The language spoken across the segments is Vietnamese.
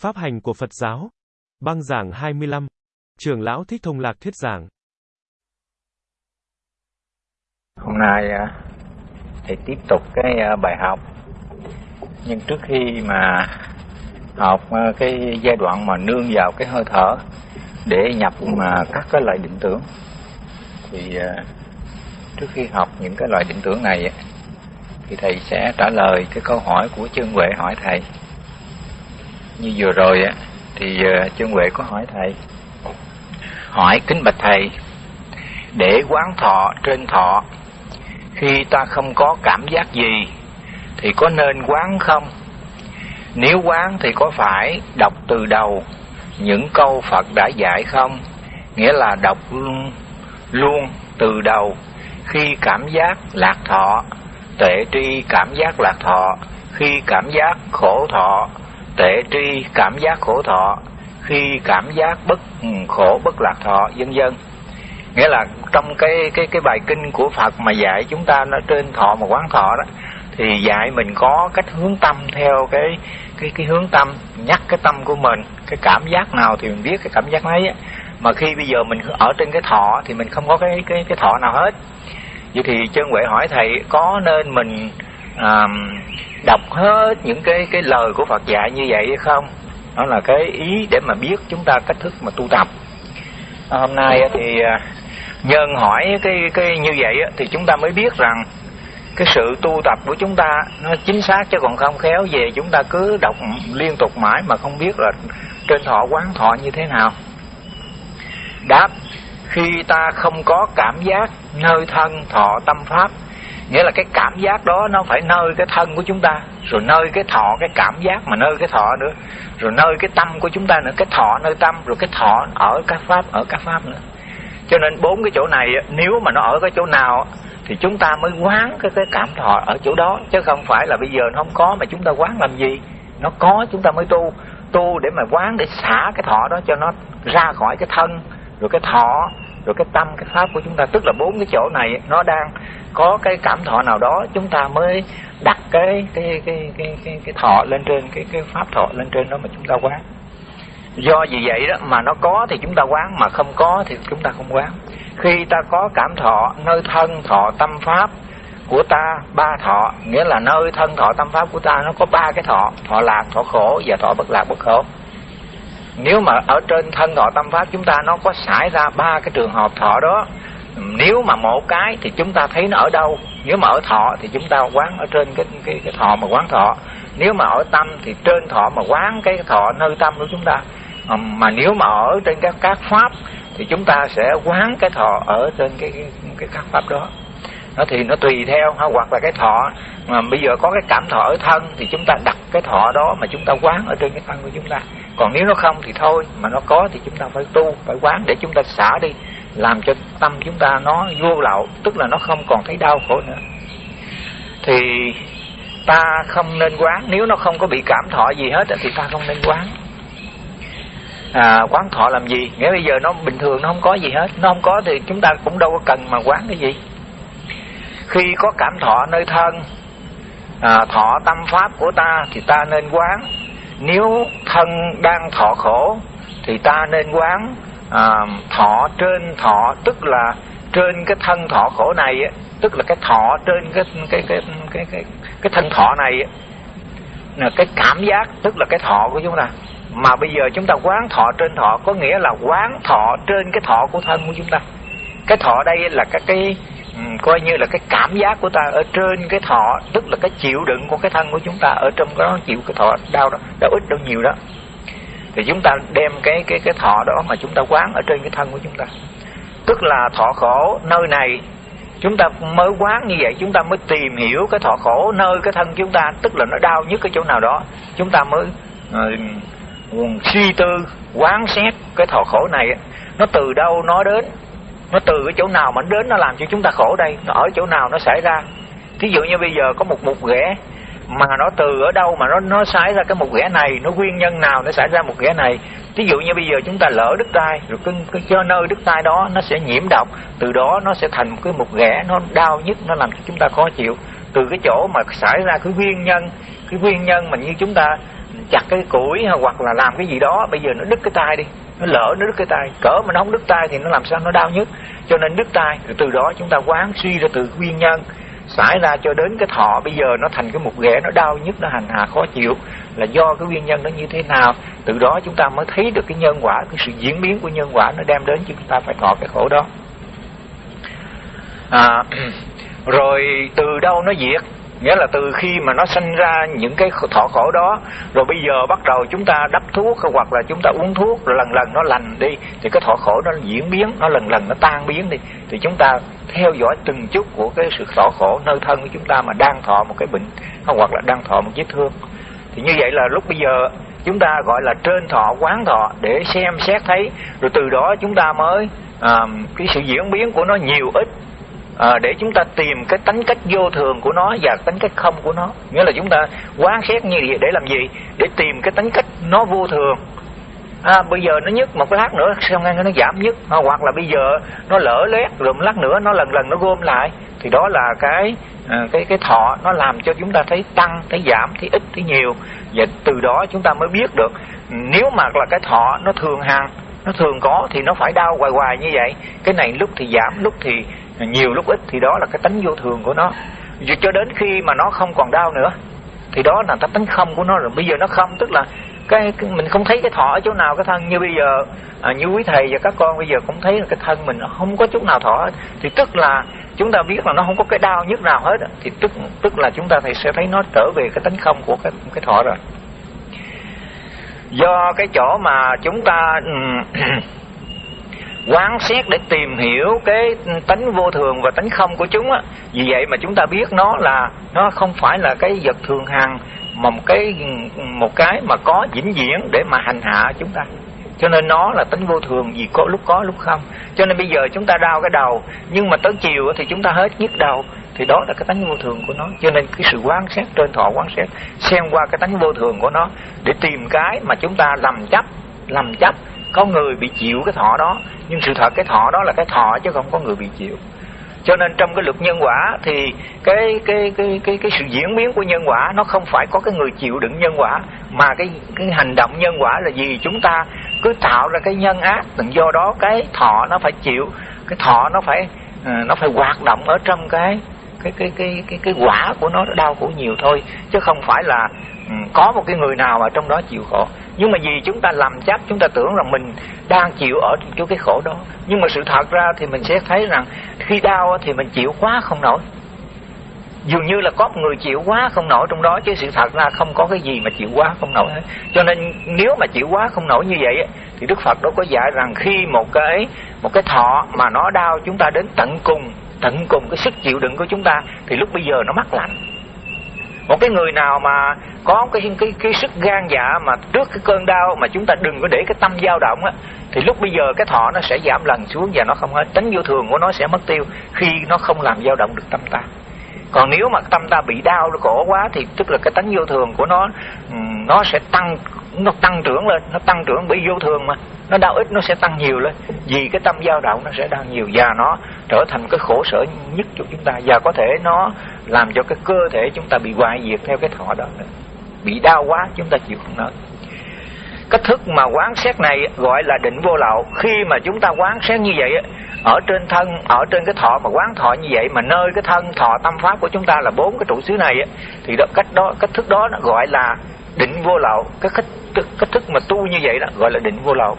Pháp hành của Phật giáo. Băng giảng 25. Trường lão Thích Thông Lạc thuyết giảng. Hôm nay à, thì tiếp tục cái à, bài học. Nhưng trước khi mà học à, cái giai đoạn mà nương vào cái hơi thở để nhập mà các cái loại định tưởng, thì trước khi học những cái loại định tưởng này, thì thầy sẽ trả lời cái câu hỏi của chân huệ hỏi thầy như vừa rồi á thì ờ, trương huệ có hỏi thầy. Hỏi kính bạch thầy để quán thọ trên thọ khi ta không có cảm giác gì thì có nên quán không? Nếu quán thì có phải đọc từ đầu những câu phật đã dạy không? Nghĩa là đọc luôn, luôn từ đầu. Khi cảm giác lạc thọ tệ tri cảm giác lạc thọ. Khi cảm giác khổ thọ tệ tri cảm giác khổ thọ, khi cảm giác bất ừ, khổ bất lạc thọ, vân vân. Nghĩa là trong cái cái cái bài kinh của Phật mà dạy chúng ta nó trên thọ mà quán thọ đó, thì dạy mình có cách hướng tâm theo cái cái cái hướng tâm, nhắc cái tâm của mình, cái cảm giác nào thì mình biết cái cảm giác ấy mà khi bây giờ mình ở trên cái thọ thì mình không có cái cái cái thọ nào hết. Vậy thì chân huệ hỏi thầy, có nên mình à, đọc hết những cái cái lời của Phật dạy như vậy hay không? Đó là cái ý để mà biết chúng ta cách thức mà tu tập. À, hôm nay thì à, nhân hỏi cái cái như vậy thì chúng ta mới biết rằng cái sự tu tập của chúng ta nó chính xác chứ còn không khéo về chúng ta cứ đọc liên tục mãi mà không biết là trên thọ quán thọ như thế nào. Đáp khi ta không có cảm giác nơi thân thọ tâm pháp nghĩa là cái cảm giác đó nó phải nơi cái thân của chúng ta, rồi nơi cái thọ, cái cảm giác mà nơi cái thọ nữa, rồi nơi cái tâm của chúng ta nữa, cái thọ nơi tâm, rồi cái thọ ở các pháp, ở các pháp nữa. Cho nên bốn cái chỗ này nếu mà nó ở cái chỗ nào thì chúng ta mới quán cái cái cảm thọ ở chỗ đó, chứ không phải là bây giờ nó không có mà chúng ta quán làm gì. Nó có, chúng ta mới tu tu để mà quán, để xả cái thọ đó cho nó ra khỏi cái thân, rồi cái thọ rồi cái tâm cái pháp của chúng ta tức là bốn cái chỗ này nó đang có cái cảm thọ nào đó chúng ta mới đặt cái cái cái cái cái, cái thọ lên trên cái cái pháp thọ lên trên đó mà chúng ta quán. Do vì vậy đó mà nó có thì chúng ta quán mà không có thì chúng ta không quán. Khi ta có cảm thọ nơi thân thọ tâm pháp của ta ba thọ nghĩa là nơi thân thọ tâm pháp của ta nó có ba cái thọ thọ lạc thọ khổ và thọ bất lạc bất khổ nếu mà ở trên thân thọ tâm pháp chúng ta nó có xảy ra ba cái trường hợp thọ đó. Nếu mà một cái thì chúng ta thấy nó ở đâu. Nếu mà ở thọ thì chúng ta quán ở trên cái cái cái thọ mà quán thọ. Nếu mà ở tâm thì trên thọ mà quán cái thọ nơi tâm của chúng ta. Mà nếu mà ở trên các các pháp thì chúng ta sẽ quán cái thọ ở trên cái cái, cái các pháp đó nó thì nó tùy theo ha hoặc là cái thọ. Mà bây giờ có cái cảm thọ ở thân thì chúng ta đặt cái thọ đó mà chúng ta quán ở trên cái thân của chúng ta. Còn nếu nó không thì thôi mà nó có thì chúng ta phải tu phải quán để chúng ta xả đi làm cho tâm chúng ta nó vô lậu tức là nó không còn thấy đau khổ nữa. Thì ta không nên quán. Nếu nó không có bị cảm thọ gì hết thì ta không nên quán. À, quán thọ làm gì? Nghĩa bây giờ nó bình thường nó không có gì hết. Nó không có thì chúng ta cũng đâu có cần mà quán cái gì khi có cảm thọ nơi thân à, thọ tâm pháp của ta thì ta nên quán. Nếu thân đang thọ khổ thì ta nên quán à, thọ trên thọ tức là trên cái thân thọ khổ này tức là cái thọ trên cái cái cái cái cái, cái thân thọ này là cái cảm giác tức là cái thọ của chúng ta. Mà bây giờ chúng ta quán thọ trên thọ có nghĩa là quán thọ trên cái thọ của thân của chúng ta. Cái thọ đây là các cái Ừ, coi như là cái cảm giác của ta ở trên cái thọ tức là cái chịu đựng của cái thân của chúng ta ở trong đó chịu cái thọ đau đó đau ít đau nhiều đó. Thì chúng ta đem cái cái cái thọ đó mà chúng ta quán ở trên cái thân của chúng ta. Tức là thọ khổ nơi này chúng ta mới quán như vậy chúng ta mới tìm hiểu cái thọ khổ nơi cái thân chúng ta tức là nó đau nhất cái chỗ nào đó. Chúng ta mới uh, suy tư quán xét cái thọ khổ này nó từ đâu nó đến? Nó từ cái chỗ nào mà nó đến nó làm cho chúng ta khổ đây nó ở chỗ nào nó xảy ra. Thí dụ như bây giờ có một mục ghẻ mà nó từ ở đâu mà nó nó xảy ra cái mục ghẻ này nó nguyên nhân nào nó xảy ra một ghẻ này. Thí dụ như bây giờ chúng ta lỡ đứt tay rồi cái, cái cho nơi đứt tay đó nó sẽ nhiễm độc từ đó nó sẽ thành một cái mục ghẻ nó đau nhất nó làm cho chúng ta khó chịu. Từ cái chỗ mà xảy ra cái nguyên nhân cái nguyên nhân mà như chúng ta chặt cái củi hoặc là làm cái gì đó bây giờ nó đứt cái tay đi nó lỡ nó đứt cái tay. Cỡ mà nó không đứt tay thì nó làm sao nó đau nhất. Cho nên đứt tay từ, từ đó chúng ta quán suy ra từ nguyên nhân. Xảy ra cho đến cái thọ bây giờ nó thành cái một ghẻ nó đau nhất nó hành hạ khó chịu. Là do cái nguyên nhân nó như thế nào? Từ đó chúng ta mới thấy được cái nhân quả cái sự diễn biến của nhân quả nó đem đến cho chúng ta phải thọ cái khổ đó. À, rồi từ đâu nó diệt? Nghĩa là từ khi mà nó sinh ra những cái thọ khổ đó rồi bây giờ bắt đầu chúng ta đắp thuốc hoặc là chúng ta uống thuốc rồi lần lần nó lành đi thì cái thọ khổ nó diễn biến nó lần lần nó tan biến đi thì chúng ta theo dõi từng chút của cái sự thọ khổ nơi thân của chúng ta mà đang thọ một cái bệnh hoặc là đang thọ một vết thương. Thì như vậy là lúc bây giờ chúng ta gọi là trên thọ quán thọ để xem xét thấy rồi từ đó chúng ta mới à, cái sự diễn biến của nó nhiều ít à, để chúng ta tìm cái tính cách vô thường của nó và tính cách không của nó. Nghĩa là chúng ta quán xét như vậy để làm gì? Để tìm cái tính cách nó vô thường. À, bây giờ nó nhức một lát nữa xong ngay nó giảm nhức? À, hoặc là bây giờ nó lỡ lét rồi một lát nữa nó lần lần nó gom lại thì đó là cái à, cái cái thọ nó làm cho chúng ta thấy tăng thấy giảm thấy ít thấy nhiều. Và từ đó chúng ta mới biết được nếu mà là cái thọ nó thường hằng nó thường có thì nó phải đau hoài hoài như vậy. Cái này lúc thì giảm lúc thì nhiều lúc ít thì đó là cái tánh vô thường của nó. Cho đến khi mà nó không còn đau nữa thì đó là tánh không của nó rồi. Bây giờ nó không tức là cái, cái mình không thấy cái thọ ở chỗ nào cái thân. Như bây giờ à, như quý thầy và các con bây giờ cũng thấy là cái thân mình nó không có chút nào thọ thì tức là chúng ta biết là nó không có cái đau nhất nào hết thì tức tức là chúng ta thì sẽ thấy nó trở về cái tánh không của cái cái thọ rồi. Do cái chỗ mà chúng ta ừ, quán xét để tìm hiểu cái tánh vô thường và tánh không của chúng á. Vì vậy mà chúng ta biết nó là, nó không phải là cái vật thường hằng, mà một cái một cái mà có vĩnh viễn để mà hành hạ chúng ta. Cho nên nó là tính vô thường vì có lúc có, lúc không. Cho nên bây giờ chúng ta đau cái đầu, nhưng mà tới chiều thì chúng ta hết nhức đầu, thì đó là cái tánh vô thường của nó. Cho nên cái sự quan sát trên thọ quan sát xem qua cái tánh vô thường của nó để tìm cái mà chúng ta lầm chấp lầm chấp có người bị chịu cái thọ đó, nhưng sự thật cái thọ đó là cái thọ chứ không có người bị chịu. Cho nên trong cái luật nhân quả thì cái cái cái cái cái sự diễn biến của nhân quả nó không phải có cái người chịu đựng nhân quả, mà cái cái hành động nhân quả là gì? Chúng ta cứ tạo ra cái nhân ác do đó cái thọ nó phải chịu, cái thọ nó phải ờ, nó phải hoạt động ở trong cái cái cái cái cái cái quả của nó đau khổ nhiều thôi. Chứ không phải là Ừ, có một cái người nào mà trong đó chịu khổ. Nhưng mà vì chúng ta làm chấp chúng ta tưởng rằng mình đang chịu ở chỗ cái khổ đó. Nhưng mà sự thật ra thì mình sẽ thấy rằng khi đau thì mình chịu quá không nổi. Dường như là có một người chịu quá không nổi trong đó, chứ sự thật ra không có cái gì mà chịu quá không nổi hết. Cho nên nếu mà chịu quá không nổi như vậy thì đức phật đó có dạy rằng khi một cái một cái thọ mà nó đau, chúng ta đến tận cùng tận cùng cái sức chịu đựng của chúng ta, thì lúc bây giờ nó mắc lạnh một cái người nào mà có cái cái cái sức gan dạ mà trước cái cơn đau mà chúng ta đừng có để cái tâm dao động á, thì lúc bây giờ cái thọ nó sẽ giảm lần xuống và nó không hết. Tính vô thường của nó sẽ mất tiêu khi nó không làm dao động được tâm ta. Còn nếu mà tâm ta bị đau, nó khổ quá thì tức là cái tánh vô thường của nó nó sẽ tăng, nó tăng trưởng lên, nó tăng trưởng bởi vô thường mà nó đau ít nó sẽ tăng nhiều lên. Vì cái tâm dao động nó sẽ đau nhiều và nó trở thành cái khổ sở nhất cho chúng ta. Và có thể nó làm cho cái cơ thể chúng ta bị hoại diệt theo cái thọ đó. Bị đau quá chúng ta chịu không nổi. Cách thức mà quán xét này gọi là định vô lậu. Khi mà chúng ta quán xét như vậy ở trên thân ở trên cái thọ mà quán thọ như vậy mà nơi cái thân thọ tâm pháp của chúng ta là bốn cái trụ xứ này thì đó, cách đó cách thức đó nó gọi là định vô lậu. Cái cách cách thức mà tu như vậy đó gọi là định vô lậu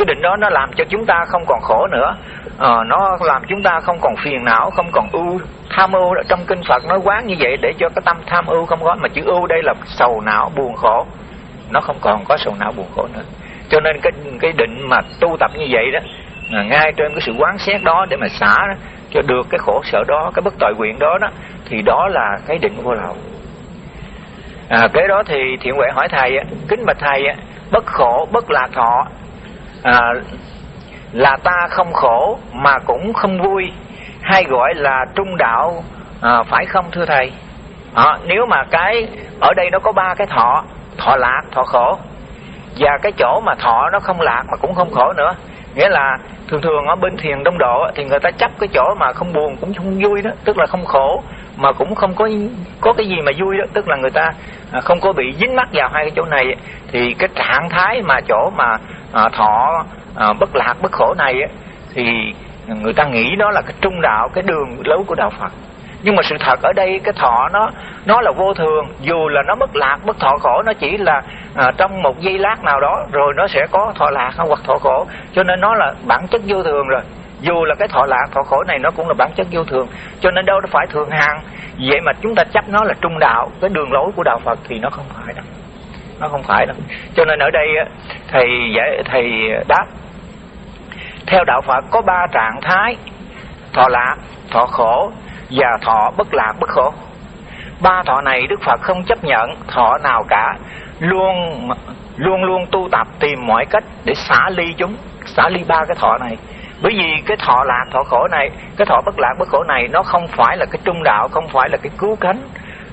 cái định đó nó làm cho chúng ta không còn khổ nữa. À, nó làm chúng ta không còn phiền não không còn ưu tham ưu. Trong kinh phật nói quán như vậy để cho cái tâm tham ưu không có mà chữ ưu đây là sầu não buồn khổ. Nó không còn có sầu não buồn khổ nữa. Cho nên cái cái định mà tu tập như vậy đó à, ngay trên cái sự quán xét đó để mà xả đó, cho được cái khổ sở đó cái bất tội nguyện đó đó thì đó là cái định vô lậu. À, cái đó thì thiện huệ hỏi thầy kính bạch thầy bất khổ bất lạc thọ à, là ta không khổ mà cũng không vui hay gọi là trung đạo à, phải không thưa thầy? À, nếu mà cái ở đây nó có ba cái thọ thọ lạc thọ khổ. Và cái chỗ mà thọ nó không lạc mà cũng không khổ nữa. Nghĩa là thường thường ở bên thiền đông độ thì người ta chấp cái chỗ mà không buồn cũng không vui đó tức là không khổ mà cũng không có có cái gì mà vui đó. Tức là người ta à, không có bị dính mắc vào hai cái chỗ này. Thì cái trạng thái mà chỗ mà à, thọ à, bất lạc bất khổ này thì người ta nghĩ đó là cái trung đạo cái đường lối của đạo Phật. Nhưng mà sự thật ở đây cái thọ nó nó là vô thường. Dù là nó bất lạc bất thọ khổ nó chỉ là à, trong một giây lát nào đó rồi nó sẽ có thọ lạc hoặc thọ khổ. Cho nên nó là bản chất vô thường rồi dù là cái thọ lạc, thọ khổ này nó cũng là bản chất vô thường, cho nên đâu nó phải thường hằng. Vậy mà chúng ta chấp nó là trung đạo, cái đường lối của đạo phật thì nó không phải đâu. Nó không phải đâu. Cho nên ở đây thầy giải thầy đáp, theo đạo phật có ba trạng thái, thọ lạc, thọ khổ và thọ bất lạc, bất khổ. Ba thọ này đức phật không chấp nhận thọ nào cả, luôn luôn luôn tu tập tìm mọi cách để xả ly chúng, xả ly ba cái thọ này bởi vì cái thọ lạc thọ khổ này cái thọ bất lạc bất khổ này nó không phải là cái trung đạo không phải là cái cứu cánh.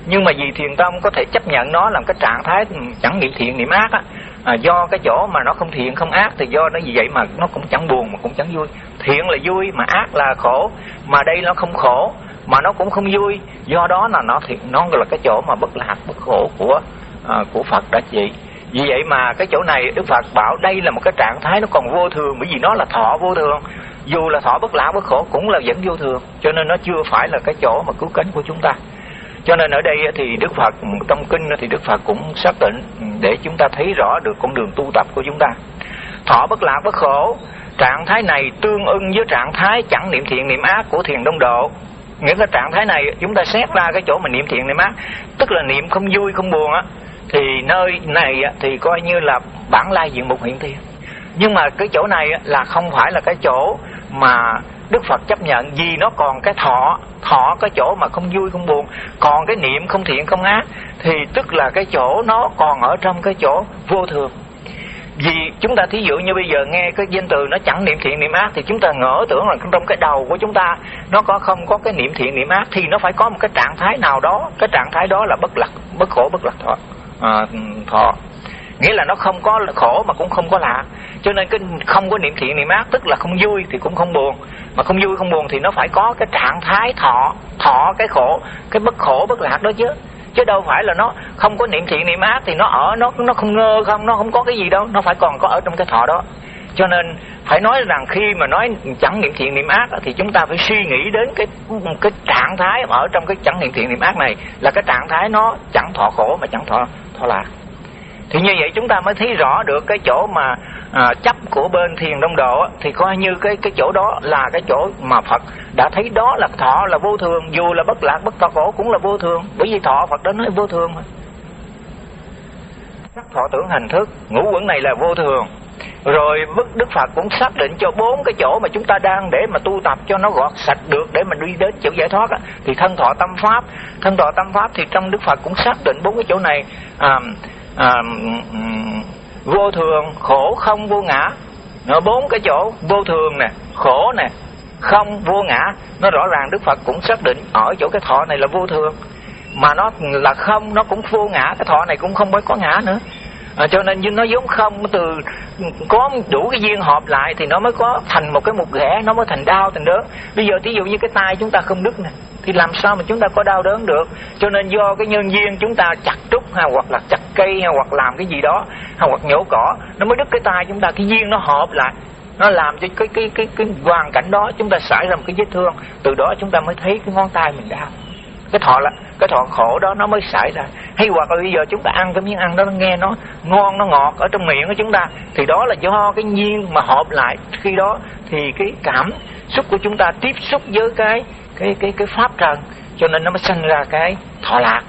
Nhưng mà vì thiền tâm có thể chấp nhận nó làm cái trạng thái ừ, chẳng nghĩ thiện niệm ác á. À, do cái chỗ mà nó không thiện không ác thì do nó vì vậy mà nó cũng chẳng buồn mà cũng chẳng vui. Thiện là vui mà ác là khổ. Mà đây nó không khổ mà nó cũng không vui. Do đó là nó thiện nó là cái chỗ mà bất lạc bất khổ của à, của phật đã chỉ vì vậy mà cái chỗ này đức phật bảo đây là một cái trạng thái nó còn vô thường, bởi vì nó là thọ vô thường. Dù là thọ bất lão bất khổ cũng là vẫn vô thường, cho nên nó chưa phải là cái chỗ mà cứu cánh của chúng ta. Cho nên ở đây thì đức phật, trong kinh thì đức phật cũng xác định để chúng ta thấy rõ được con đường tu tập của chúng ta. Thọ bất lạc bất khổ, trạng thái này tương ưng với trạng thái chẳng niệm thiện niệm ác của thiền đông độ. Nghĩa là trạng thái này chúng ta xét ra cái chỗ mà niệm thiện niệm ác, tức là niệm không vui, không buồn á thì nơi này thì coi như là bản lai diện mục hiện tiền nhưng mà cái chỗ này là không phải là cái chỗ mà Đức Phật chấp nhận vì nó còn cái thọ thọ cái chỗ mà không vui, không buồn, còn cái niệm không thiện, không ác, thì tức là cái chỗ nó còn ở trong cái chỗ vô thường. Vì chúng ta thí dụ như bây giờ nghe cái danh từ nó chẳng niệm thiện, niệm ác, thì chúng ta ngỡ tưởng là trong cái đầu của chúng ta nó có không có cái niệm thiện, niệm ác, thì nó phải có một cái trạng thái nào đó. Cái trạng thái đó là bất lạc, bất khổ, bất lạc thọ à, thọ. Nghĩa là nó không có khổ mà cũng không có lạ. Cho nên cái không có niệm thiện niệm ác tức là không vui thì cũng không buồn. Mà không vui không buồn thì nó phải có cái trạng thái thọ thọ cái khổ cái bất khổ bất lạc đó chứ. Chứ đâu phải là nó không có niệm thiện niệm ác thì nó ở nó nó không ngơ không nó không có cái gì đâu. Nó phải còn có ở trong cái thọ đó cho nên phải nói rằng khi mà nói chẳng niệm thiện niệm ác thì chúng ta phải suy nghĩ đến cái cái trạng thái ở trong cái chẳng niệm thiện niệm ác này là cái trạng thái nó chẳng thọ khổ mà chẳng thọ thọ lạc. Thì như vậy chúng ta mới thấy rõ được cái chỗ mà à, chấp của bên thiền đông độ thì coi như cái cái chỗ đó là cái chỗ mà Phật đã thấy đó là thọ là vô thường dù là bất lạc bất thọ khổ cũng là vô thường. Bởi vì thọ Phật đã nói vô thường mà. Sắc thọ tưởng hành thức ngũ quẩn này là vô thường rồi Đức Phật cũng xác định cho bốn cái chỗ mà chúng ta đang để mà tu tập cho nó gọt sạch được để mà đi đến chỗ giải thoát á, thì thân thọ tâm pháp. Thân thọ tâm pháp thì trong Đức Phật cũng xác định bốn cái chỗ này. À, à, vô thường khổ không vô ngã. Nó bốn cái chỗ vô thường nè khổ nè không vô ngã. Nó rõ ràng đức phật cũng xác định ở chỗ cái thọ này là vô thường. Mà nó là không nó cũng vô ngã. Cái thọ này cũng không mới có ngã nữa à, cho nên như nó giống không từ có đủ cái duyên hợp lại thì nó mới có thành một cái mục ghẻ nó mới thành đau thành đớn. Bây giờ thí dụ như cái tay chúng ta không đứt nè thì làm sao mà chúng ta có đau đớn được? Cho nên do cái nhân duyên chúng ta chặt trúc hay hoặc là chặt cây hay hoặc làm cái gì đó hay hoặc nhổ cỏ nó mới đứt cái tay chúng ta cái duyên nó hợp lại. Nó làm cho cái cái cái cái hoàn cảnh đó chúng ta xảy ra một cái vết thương từ đó chúng ta mới thấy cái ngón tay mình đau cái thọ là cái thọ khổ đó nó mới xảy ra. Hay hoặc là bây giờ chúng ta ăn cái miếng ăn đó, nó nghe nó ngon, nó ngọt ở trong miệng của chúng ta, thì đó là do cái nhiên mà hợp lại. Khi đó thì cái cảm xúc của chúng ta tiếp xúc với cái cái cái cái pháp trần, cho nên nó mới sinh ra cái thọ lạc.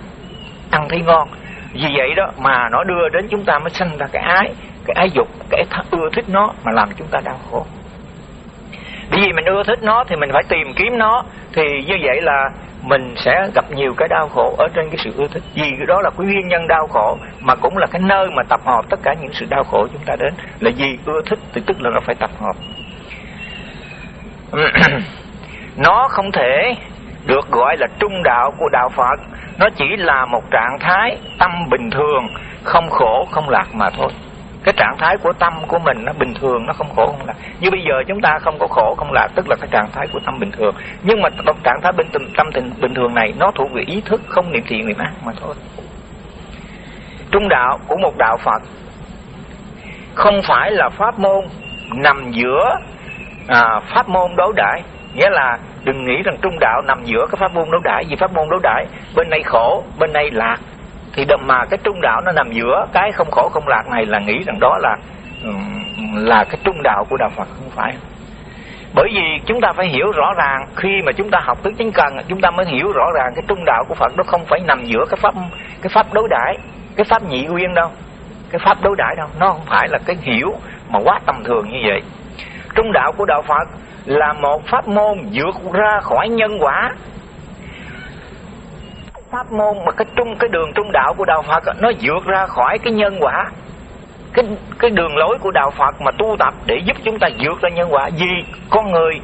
Ăn thấy ngon. Vì vậy đó mà nó đưa đến chúng ta mới sinh ra cái ái cái ái dục, cái ưa thích nó mà làm chúng ta đau khổ. Bởi vì mình ưa thích nó thì mình phải tìm kiếm nó. Thì như vậy là mình sẽ gặp nhiều cái đau khổ ở trên cái sự ưa thích. Vì đó là cái nguyên nhân đau khổ, mà cũng là cái nơi mà tập hợp tất cả những sự đau khổ chúng ta đến. Là gì ưa thích, thì tức là nó phải tập hợp. Nó không thể được gọi là trung đạo của đạo Phật. Nó chỉ là một trạng thái tâm bình thường, không khổ, không lạc mà thôi cái trạng thái của tâm của mình nó bình thường nó không khổ không lạc. Như bây giờ chúng ta không có khổ không lạc tức là cái trạng thái của tâm bình thường. Nhưng mà trạng thái bên tâm tình bình thường này nó thuộc về ý thức không niệm thiện niệm ác mà thôi. Trung đạo của một đạo phật không phải là pháp môn nằm giữa à, pháp môn đối đãi. Nghĩa là đừng nghĩ rằng trung đạo nằm giữa cái pháp môn đối đãi vì pháp môn đối đãi bên này khổ bên này lạc thì mà cái trung đạo nó nằm giữa cái không khổ không lạc này là nghĩ rằng đó là là cái trung đạo của đạo Phật, không phải. Bởi vì chúng ta phải hiểu rõ ràng, khi mà chúng ta học tứ chính cần chúng ta mới hiểu rõ ràng cái trung đạo của Phật nó không phải nằm giữa cái pháp cái pháp đối đãi, cái pháp nhị nguyên đâu, cái pháp đối đãi đâu. Nó không phải là cái hiểu mà quá tầm thường như vậy. Trung đạo của đạo Phật là một pháp môn vượt ra khỏi nhân quả pháp môn mà cái trung, cái đường trung đạo của đạo Phật nó vượt ra khỏi cái nhân quả. Cái cái đường lối của đạo Phật mà tu tập để giúp chúng ta vượt ra nhân quả. Vì con người,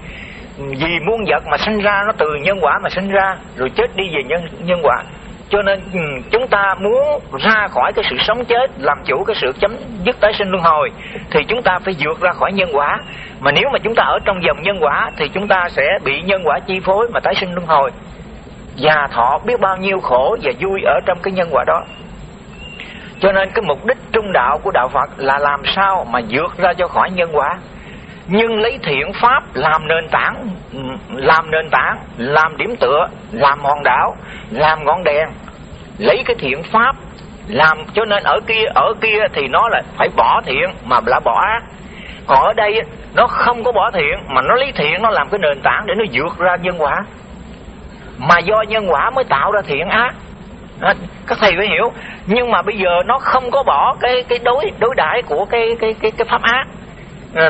vì muôn vật mà sinh ra, nó từ nhân quả mà sinh ra, rồi chết đi về nhân nhân quả. Cho nên ừ, chúng ta muốn ra khỏi cái sự sống chết, làm chủ cái sự chấm dứt tái sinh luân hồi, thì chúng ta phải vượt ra khỏi nhân quả. Mà nếu mà chúng ta ở trong dòng nhân quả, thì chúng ta sẽ bị nhân quả chi phối mà tái sinh luân hồi già thọ biết bao nhiêu khổ và vui ở trong cái nhân quả đó. Cho nên cái mục đích trung đạo của đạo Phật là làm sao mà vượt ra cho khỏi nhân quả. Nhưng lấy thiện pháp làm nền tảng, làm nền tảng, làm điểm tựa, làm hòn đảo, làm ngọn đèn. Lấy cái thiện pháp làm, cho nên ở kia ở kia thì nó là phải bỏ thiện mà là bỏ ác. Còn ở đây nó không có bỏ thiện mà nó lấy thiện nó làm cái nền tảng để nó vượt ra nhân quả mà do nhân quả mới tạo ra thiện ác. À, các thầy phải hiểu. Nhưng mà bây giờ nó không có bỏ cái cái đối đối đãi của cái cái cái cái pháp ác.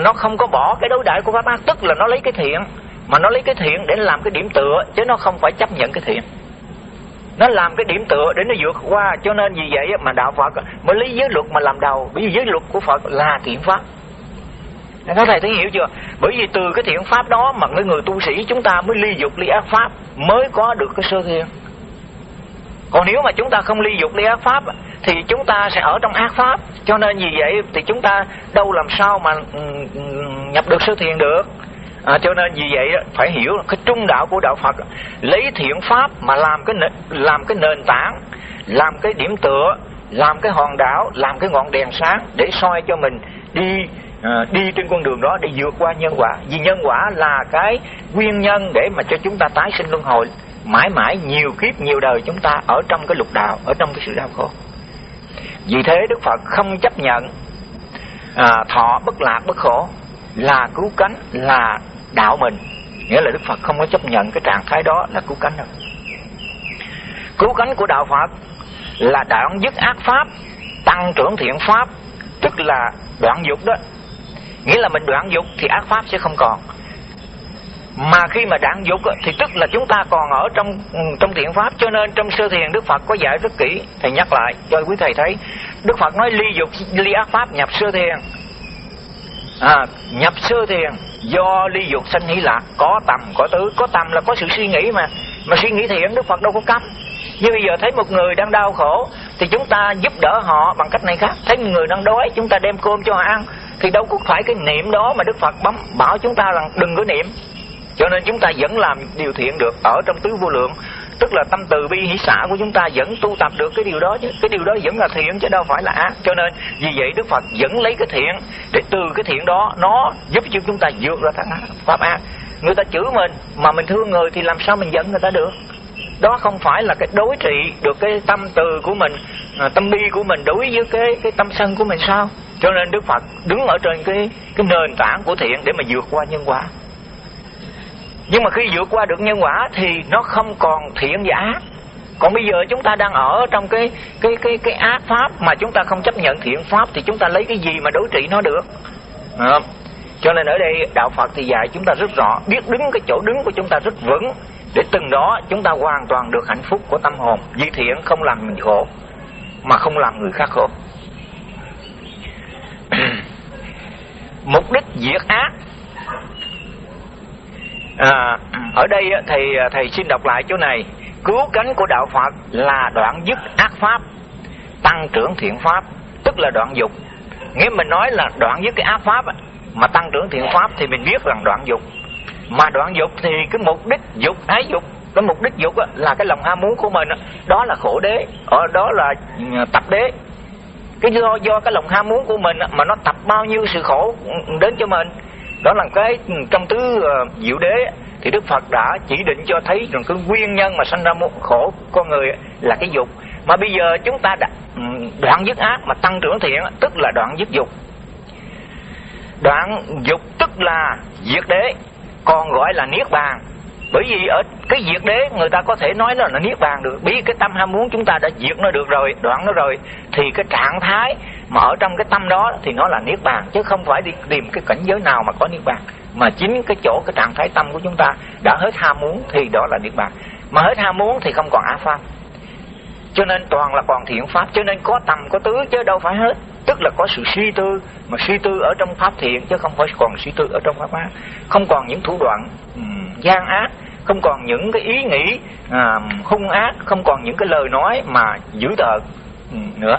Nó không có bỏ cái đối đãi của pháp ác tức là nó lấy cái thiện. Mà nó lấy cái thiện để làm cái điểm tựa chứ nó không phải chấp nhận cái thiện. Nó làm cái điểm tựa để nó vượt qua. Cho nên vì vậy mà đạo phật mới lấy giới luật mà làm đầu. Bởi vì giới luật của phật là thiện pháp các thầy thấy hiểu chưa? Bởi vì từ cái thiện pháp đó mà người người tu sĩ chúng ta mới ly dục ly ác pháp mới có được cái sơ thiền. Còn nếu mà chúng ta không ly dục ly ác pháp thì chúng ta sẽ ở trong ác pháp. Cho nên vì vậy thì chúng ta đâu làm sao mà ừ, ừ, nhập được sơ thiền được. À, cho nên vì vậy phải hiểu cái trung đạo của đạo Phật lấy thiện pháp mà làm cái làm cái nền tảng làm cái điểm tựa làm cái hòn đảo làm cái ngọn đèn sáng để soi cho mình đi à, đi trên con đường đó để vượt qua nhân quả. Vì nhân quả là cái nguyên nhân để mà cho chúng ta tái sinh luân hồi. Mãi mãi nhiều kiếp nhiều đời chúng ta ở trong cái lục đạo ở trong cái sự đau khổ. Vì thế đức phật không chấp nhận à, thọ bất lạc bất khổ là cứu cánh là đạo mình. Nghĩa là đức phật không có chấp nhận cái trạng thái đó là cứu cánh đâu. Cứu cánh của đạo phật là đoạn dứt ác pháp tăng trưởng thiện pháp tức là đoạn dục đó nghĩa là mình đoạn dục thì ác pháp sẽ không còn. Mà khi mà đoạn dục thì tức là chúng ta còn ở trong ừ, trong thiện pháp. Cho nên trong sơ thiền đức phật có dạy rất kỹ. Thầy nhắc lại cho quý thầy thấy đức phật nói ly dục ly ác pháp nhập sơ thiền. À, nhập sơ thiền do ly dục sanh hỷ lạc. Có tầm có tứ. Có tầm là có sự suy nghĩ mà. Mà suy nghĩ thiện đức phật đâu có cấm. Như bây giờ thấy một người đang đau khổ thì chúng ta giúp đỡ họ bằng cách này khác. Thấy một người đang đói chúng ta đem cơm cho họ ăn thì đâu có phải cái niệm đó mà đức phật bấm, bảo chúng ta rằng đừng có niệm. Cho nên chúng ta vẫn làm điều thiện được ở trong tứ vô lượng. Tức là tâm từ bi hỷ xã của chúng ta vẫn tu tập được cái điều đó chứ. Cái điều đó vẫn là thiện chứ đâu phải là ác. Cho nên vì vậy đức phật vẫn lấy cái thiện để từ cái thiện đó nó giúp cho chúng ta vượt ra thắng pháp ác. Người ta chửi mình mà mình thương người thì làm sao mình giận người ta được? Đó không phải là cái đối trị được cái tâm từ của mình à, tâm bi của mình đối với cái cái tâm sân của mình sao? Cho nên đức phật đứng ở trên cái cái nền tảng của thiện để mà vượt qua nhân quả. Nhưng mà khi vượt qua được nhân quả thì nó không còn thiện và ác. Còn bây giờ chúng ta đang ở trong cái cái cái cái ác pháp mà chúng ta không chấp nhận thiện pháp thì chúng ta lấy cái gì mà đối trị nó được? À, cho nên ở đây đạo Phật thì dạy chúng ta rất rõ biết đứng cái chỗ đứng của chúng ta rất vững. Để từng đó chúng ta hoàn toàn được hạnh phúc của tâm hồn. Vì thiện không làm mình khổ mà không làm người khác khổ. Mục đích diệt ác. À, ở đây thì à, thầy xin đọc lại chỗ này. Cứu cánh của đạo phật là đoạn dứt ác pháp tăng trưởng thiện pháp tức là đoạn dục. Nghĩa mình nói là đoạn dứt cái ác pháp mà tăng trưởng thiện pháp thì mình biết rằng đoạn dục. Mà đoạn dục thì cái mục đích dục ái dục cái mục đích dục là cái lòng ham muốn của mình đó là khổ đế ở đó là ừ, tập đế cái do do cái lòng ham muốn của mình mà nó tập bao nhiêu sự khổ đến cho mình. Đó là cái trong tứ uh, diệu đế thì đức phật đã chỉ định cho thấy rằng cái nguyên nhân mà sanh ra khổ con người là cái dục. Mà bây giờ chúng ta đã ừ, đoạn dứt ác mà tăng trưởng thiện tức là đoạn dứt dục. Đoạn dục tức là diệt đế còn gọi là niết bàn bởi vì ở cái diệt đế người ta có thể nói là nó niết bàn được. Bởi vì cái tâm ham muốn chúng ta đã diệt nó được rồi đoạn nó rồi thì cái trạng thái mà ở trong cái tâm đó thì nó là niết bàn chứ không phải đi tìm cái cảnh giới nào mà có niết bàn. Mà chính cái chỗ cái trạng thái tâm của chúng ta đã hết ham muốn thì đó là niết bàn. Mà hết ham muốn thì không còn ác pháp cho nên toàn là còn thiện pháp cho nên có tầm có tứ chứ đâu phải hết. Tức là có sự suy tư mà suy tư ở trong pháp thiện chứ không phải còn suy tư ở trong pháp ác không còn những thủ đoạn um, gian ác không còn những cái ý nghĩ à, hung ác không còn những cái lời nói mà dữ tợn ừ, nữa.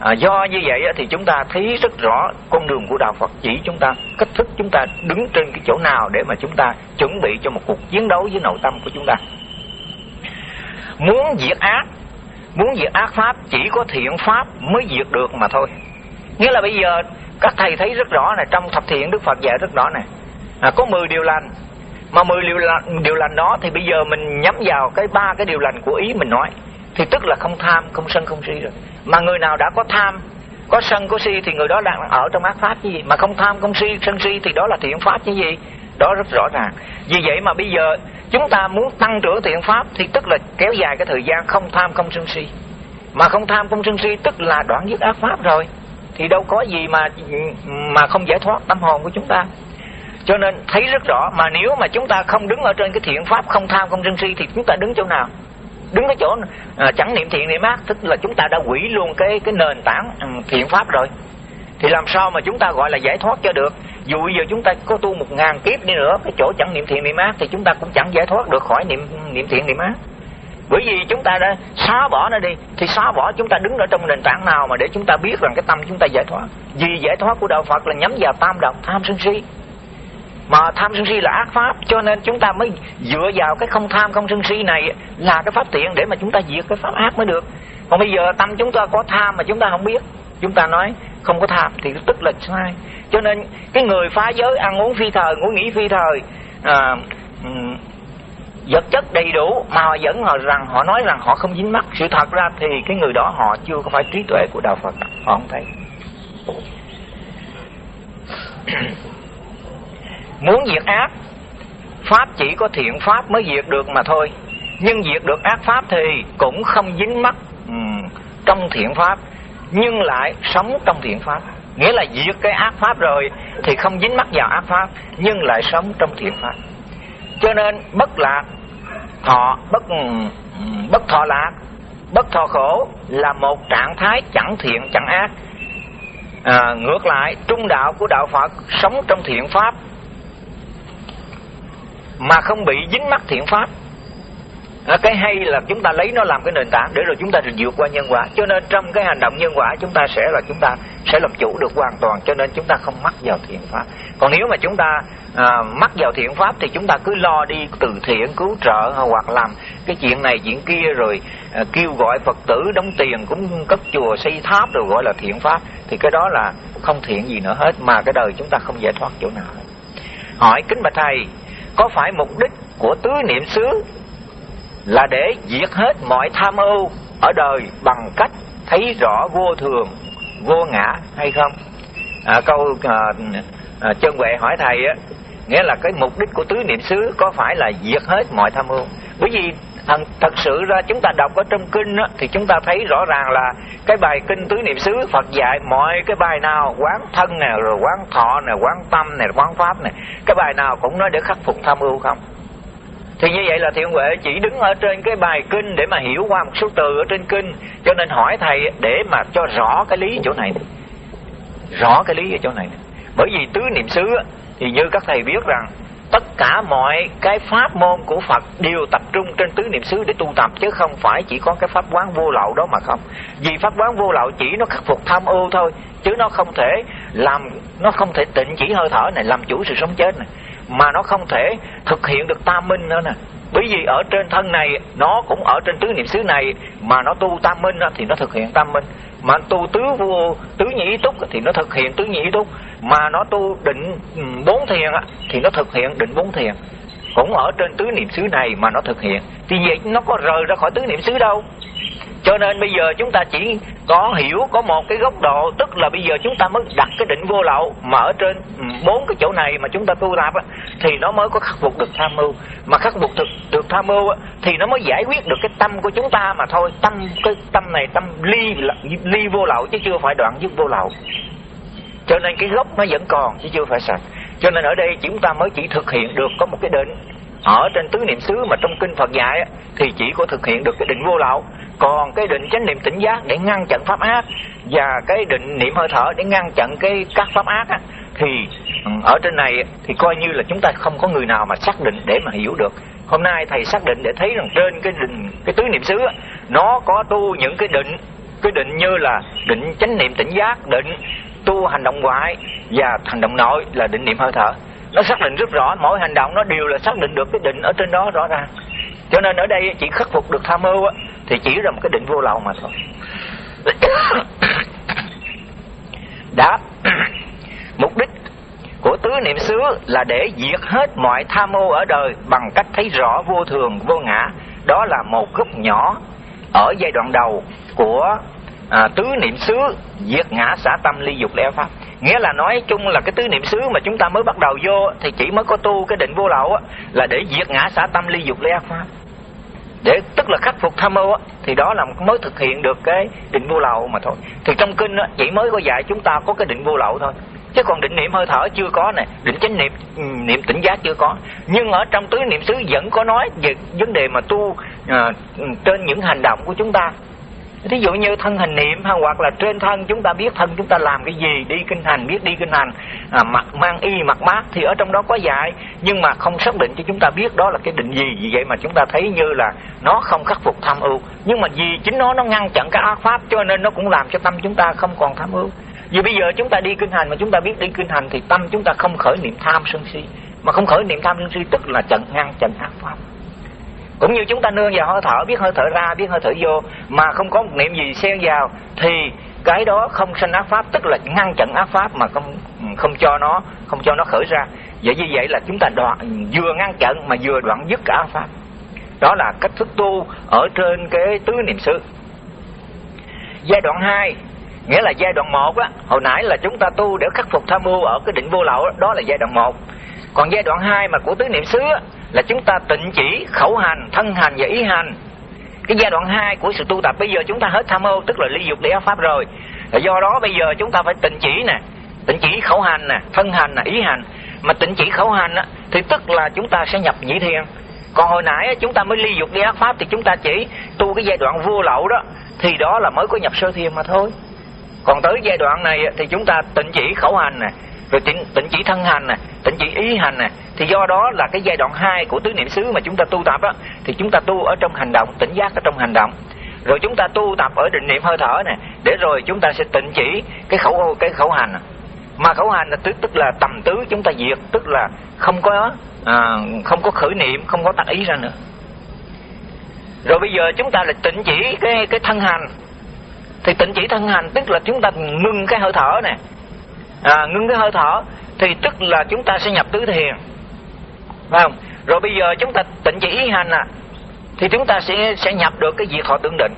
À, do như vậy thì chúng ta thấy rất rõ con đường của đạo Phật chỉ chúng ta cách thức chúng ta đứng trên cái chỗ nào để mà chúng ta chuẩn bị cho một cuộc chiến đấu với nội tâm của chúng ta. Muốn diệt ác muốn diệt ác pháp chỉ có thiện pháp mới diệt được mà thôi. Nghĩa là bây giờ các thầy thấy rất rõ này trong thập thiện đức phật dạy rất rõ này à, có 10 điều lành mà 10 điều lành, điều lành đó thì bây giờ mình nhắm vào cái ba cái điều lành của ý mình nói. Thì tức là không tham không sân không si rồi. Mà người nào đã có tham có sân có si thì người đó đang ở trong ác pháp như gì. Mà không tham không si sân si thì đó là thiện pháp như gì. Đó rất rõ ràng. Vì vậy mà bây giờ chúng ta muốn tăng trưởng thiện pháp thì tức là kéo dài cái thời gian không tham không sân si. Mà không tham không sân si tức là đoạn dứt ác pháp rồi. Thì đâu có gì mà mà không giải thoát tâm hồn của chúng ta cho nên thấy rất rõ mà nếu mà chúng ta không đứng ở trên cái thiện pháp không tham không sân si thì chúng ta đứng chỗ nào đứng cái chỗ à, chẳng niệm thiện niệm ác tức là chúng ta đã quỷ luôn cái cái nền tảng um, thiện pháp rồi thì làm sao mà chúng ta gọi là giải thoát cho được dù bây giờ chúng ta có tu một ngàn kiếp đi nữa cái chỗ chẳng niệm thiện niệm ác thì chúng ta cũng chẳng giải thoát được khỏi niệm niệm thiện niệm ác bởi vì chúng ta đã xóa bỏ nó đi thì xóa bỏ chúng ta đứng ở trong nền tảng nào mà để chúng ta biết rằng cái tâm chúng ta giải thoát vì giải thoát của đạo phật là nhắm vào tam độc tham sân si mà tham sân si là ác pháp cho nên chúng ta mới dựa vào cái không tham không sân si này là cái pháp tiện để mà chúng ta diệt cái pháp ác mới được. Còn bây giờ tâm chúng ta có tham mà chúng ta không biết chúng ta nói không có tham thì tức là sai. Cho nên cái người phá giới ăn uống phi thời ngủ nghỉ phi thời à, vật chất đầy đủ mà họ vẫn họ rằng họ nói rằng họ không dính mắc. Sự thật ra thì cái người đó họ chưa có phải trí tuệ của đạo phật. Họ không thấy muốn diệt ác pháp chỉ có thiện pháp mới diệt được mà thôi. Nhưng diệt được ác pháp thì cũng không dính mắc um, trong thiện pháp nhưng lại sống trong thiện pháp. Nghĩa là diệt cái ác pháp rồi thì không dính mắc vào ác pháp nhưng lại sống trong thiện pháp. Cho nên bất lạc thọ bất ừ, bất thọ lạc bất thọ khổ là một trạng thái chẳng thiện chẳng ác. À, ngược lại trung đạo của đạo phật sống trong thiện pháp mà không bị dính mắc thiện pháp. À, cái hay là chúng ta lấy nó làm cái nền tảng để rồi chúng ta vượt qua nhân quả. Cho nên trong cái hành động nhân quả chúng ta sẽ là chúng ta sẽ làm chủ được hoàn toàn. Cho nên chúng ta không mắc vào thiện pháp. Còn nếu mà chúng ta à, mắc vào thiện pháp thì chúng ta cứ lo đi từ thiện cứu trợ hoặc làm cái chuyện này chuyện kia rồi à, kêu gọi phật tử đóng tiền cũng cấp chùa xây tháp rồi gọi là thiện pháp. Thì cái đó là không thiện gì nữa hết mà cái đời chúng ta không giải thoát chỗ nào hỏi kính bạch thầy có phải mục đích của tứ niệm xứ là để diệt hết mọi tham ưu ở đời bằng cách thấy rõ vô thường vô ngã hay không? À, câu à, à, chân huệ hỏi thầy á nghĩa là cái mục đích của tứ niệm xứ có phải là diệt hết mọi tham ưu bởi vì thật, thật sự ra chúng ta đọc ở trong kinh á, thì chúng ta thấy rõ ràng là cái bài kinh tứ niệm xứ Phật dạy mọi cái bài nào quán thân nè rồi quán thọ nè quán tâm nè quán pháp nè cái bài nào cũng nói để khắc phục tham ưu không? Thì như vậy là thiện huệ chỉ đứng ở trên cái bài kinh để mà hiểu qua một số từ ở trên kinh cho nên hỏi thầy để mà cho rõ cái lý chỗ này. Rõ cái lý ở chỗ này. Bởi vì tứ niệm xứ thì như các thầy biết rằng tất cả mọi cái pháp môn của Phật đều tập trung trên tứ niệm xứ để tu tập chứ không phải chỉ có cái pháp quán vô lậu đó mà không. Vì pháp quán vô lậu chỉ nó khắc phục tham ưu thôi, chứ nó không thể làm nó không thể tịnh chỉ hơi thở này làm chủ sự sống chết này, mà nó không thể thực hiện được tam minh nữa nè. Bởi vì ở trên thân này nó cũng ở trên tứ niệm xứ này mà nó tu tam minh thì nó thực hiện tam minh mà tu tứ vô, tứ nhị túc thì nó thực hiện tứ nhị túc. Mà nó tu định bốn thiền thì nó thực hiện định bốn thiền. Cũng ở trên tứ niệm xứ này mà nó thực hiện. Thì vậy nó có rời ra khỏi tứ niệm xứ đâu cho nên bây giờ chúng ta chỉ có hiểu, có một cái góc độ, tức là bây giờ chúng ta mới đặt cái định vô lậu mà ở trên bốn cái chỗ này mà chúng ta tu tập thì nó mới có khắc phục được tham mưu. Mà khắc phục được được tham mưu thì nó mới giải quyết được cái tâm của chúng ta mà thôi. Tâm, cái tâm này, tâm ly ly vô lậu chứ chưa phải đoạn dứt vô lậu. Cho nên cái gốc nó vẫn còn chứ chưa phải sạch. Cho nên ở đây chúng ta mới chỉ thực hiện được có một cái định ở trên tứ niệm xứ mà trong kinh Phật dạy thì chỉ có thực hiện được cái định vô lậu còn cái định chánh niệm tỉnh giác để ngăn chặn pháp ác và cái định niệm hơi thở để ngăn chặn cái các pháp ác á, thì ừ, ở trên này thì coi như là chúng ta không có người nào mà xác định để mà hiểu được. Hôm nay thầy xác định để thấy rằng trên cái định cái tứ niệm xứ á, nó có tu những cái định cái định như là định chánh niệm tỉnh giác định tu hành động ngoại và hành động nội là định niệm hơi thở. Nó xác định rất rõ mỗi hành động nó đều là xác định được cái định ở trên đó rõ ràng cho nên ở đây chỉ khắc phục được tham mưu á, thì chỉ là một cái định vô lậu mà thôi. Đáp mục đích của tứ niệm xứ là để diệt hết mọi tham mưu ở đời bằng cách thấy rõ vô thường vô ngã. Đó là một gốc nhỏ ở giai đoạn đầu của à, tứ niệm xứ diệt ngã xả tâm ly dục lẽ pháp. Nghĩa là nói chung là cái tứ niệm xứ mà chúng ta mới bắt đầu vô thì chỉ mới có tu cái định vô lậu á, là để diệt ngã xả tâm ly dục lẽ pháp để tức là khắc phục tham ô thì đó là mới thực hiện được cái định vô lậu mà thôi. Thì trong kinh chỉ mới có dạy chúng ta có cái định vô lậu thôi. Chứ còn định niệm hơi thở chưa có này, định chánh niệm ừ, niệm tỉnh giác chưa có. Nhưng ở trong tứ niệm xứ vẫn có nói về vấn đề mà tu à, trên những hành động của chúng ta thí dụ như thân hình niệm hay hoặc là trên thân chúng ta biết thân chúng ta làm cái gì đi kinh hành biết đi kinh hành. À, mặc mang y mặc mát thì ở trong đó có dạy nhưng mà không xác định cho chúng ta biết đó là cái định gì. Vì vậy mà chúng ta thấy như là nó không khắc phục tham ưu. Nhưng mà vì chính nó nó ngăn chặn cái ác pháp cho nên nó cũng làm cho tâm chúng ta không còn tham ưu. Vì bây giờ chúng ta đi kinh hành mà chúng ta biết đi kinh hành thì tâm chúng ta không khởi niệm tham sân si. Mà không khởi niệm tham sân si tức là chặn ngăn chặn ác pháp cũng như chúng ta nương vào hơi thở biết hơi thở ra biết hơi thở vô mà không có một niệm gì xen vào thì cái đó không sanh ác pháp tức là ngăn chặn ác pháp mà không không cho nó không cho nó khởi ra. Vậy như vậy là chúng ta đoạn vừa ngăn chặn mà vừa đoạn dứt cả ác pháp. Đó là cách thức tu ở trên cái tứ niệm xứ. Giai đoạn 2 nghĩa là giai đoạn 1 á hồi nãy là chúng ta tu để khắc phục tham mưu ở cái định vô lậu đó, đó là giai đoạn 1 còn giai đoạn 2 mà của tứ niệm xứ á, là chúng ta tịnh chỉ khẩu hành thân hành và ý hành. Cái giai đoạn 2 của sự tu tập bây giờ chúng ta hết tham ô tức là ly dục để pháp rồi. Do đó bây giờ chúng ta phải tịnh chỉ nè. Tịnh chỉ khẩu hành nè thân hành nè ý hành. Mà tịnh chỉ khẩu hành á, thì tức là chúng ta sẽ nhập nhị thiền còn hồi nãy chúng ta mới ly dục đi ác pháp thì chúng ta chỉ tu cái giai đoạn vô lậu đó thì đó là mới có nhập sơ thiền mà thôi. Còn tới giai đoạn này thì chúng ta tịnh chỉ khẩu hành nè rồi tỉnh tỉnh chỉ thân hành nè tỉnh chỉ ý hành nè. Thì do đó là cái giai đoạn 2 của tứ niệm xứ mà chúng ta tu tập á thì chúng ta tu ở trong hành động tỉnh giác ở trong hành động. Rồi chúng ta tu tập ở định niệm hơi thở nè để rồi chúng ta sẽ tịnh chỉ cái khẩu cái khẩu hành. Mà khẩu hành là tức tức là tầm tứ chúng ta diệt tức là không có à, không có khởi niệm không có tác ý ra nữa. Rồi bây giờ chúng ta là tịnh chỉ cái cái thân hành. Thì tịnh chỉ thân hành tức là chúng ta ngưng cái hơi thở này à, ngưng cái hơi thở thì tức là chúng ta sẽ nhập tứ thiền phải không? Rồi bây giờ chúng ta tịnh chỉ ý hành à thì chúng ta sẽ sẽ nhập được cái diệt thọ tương định.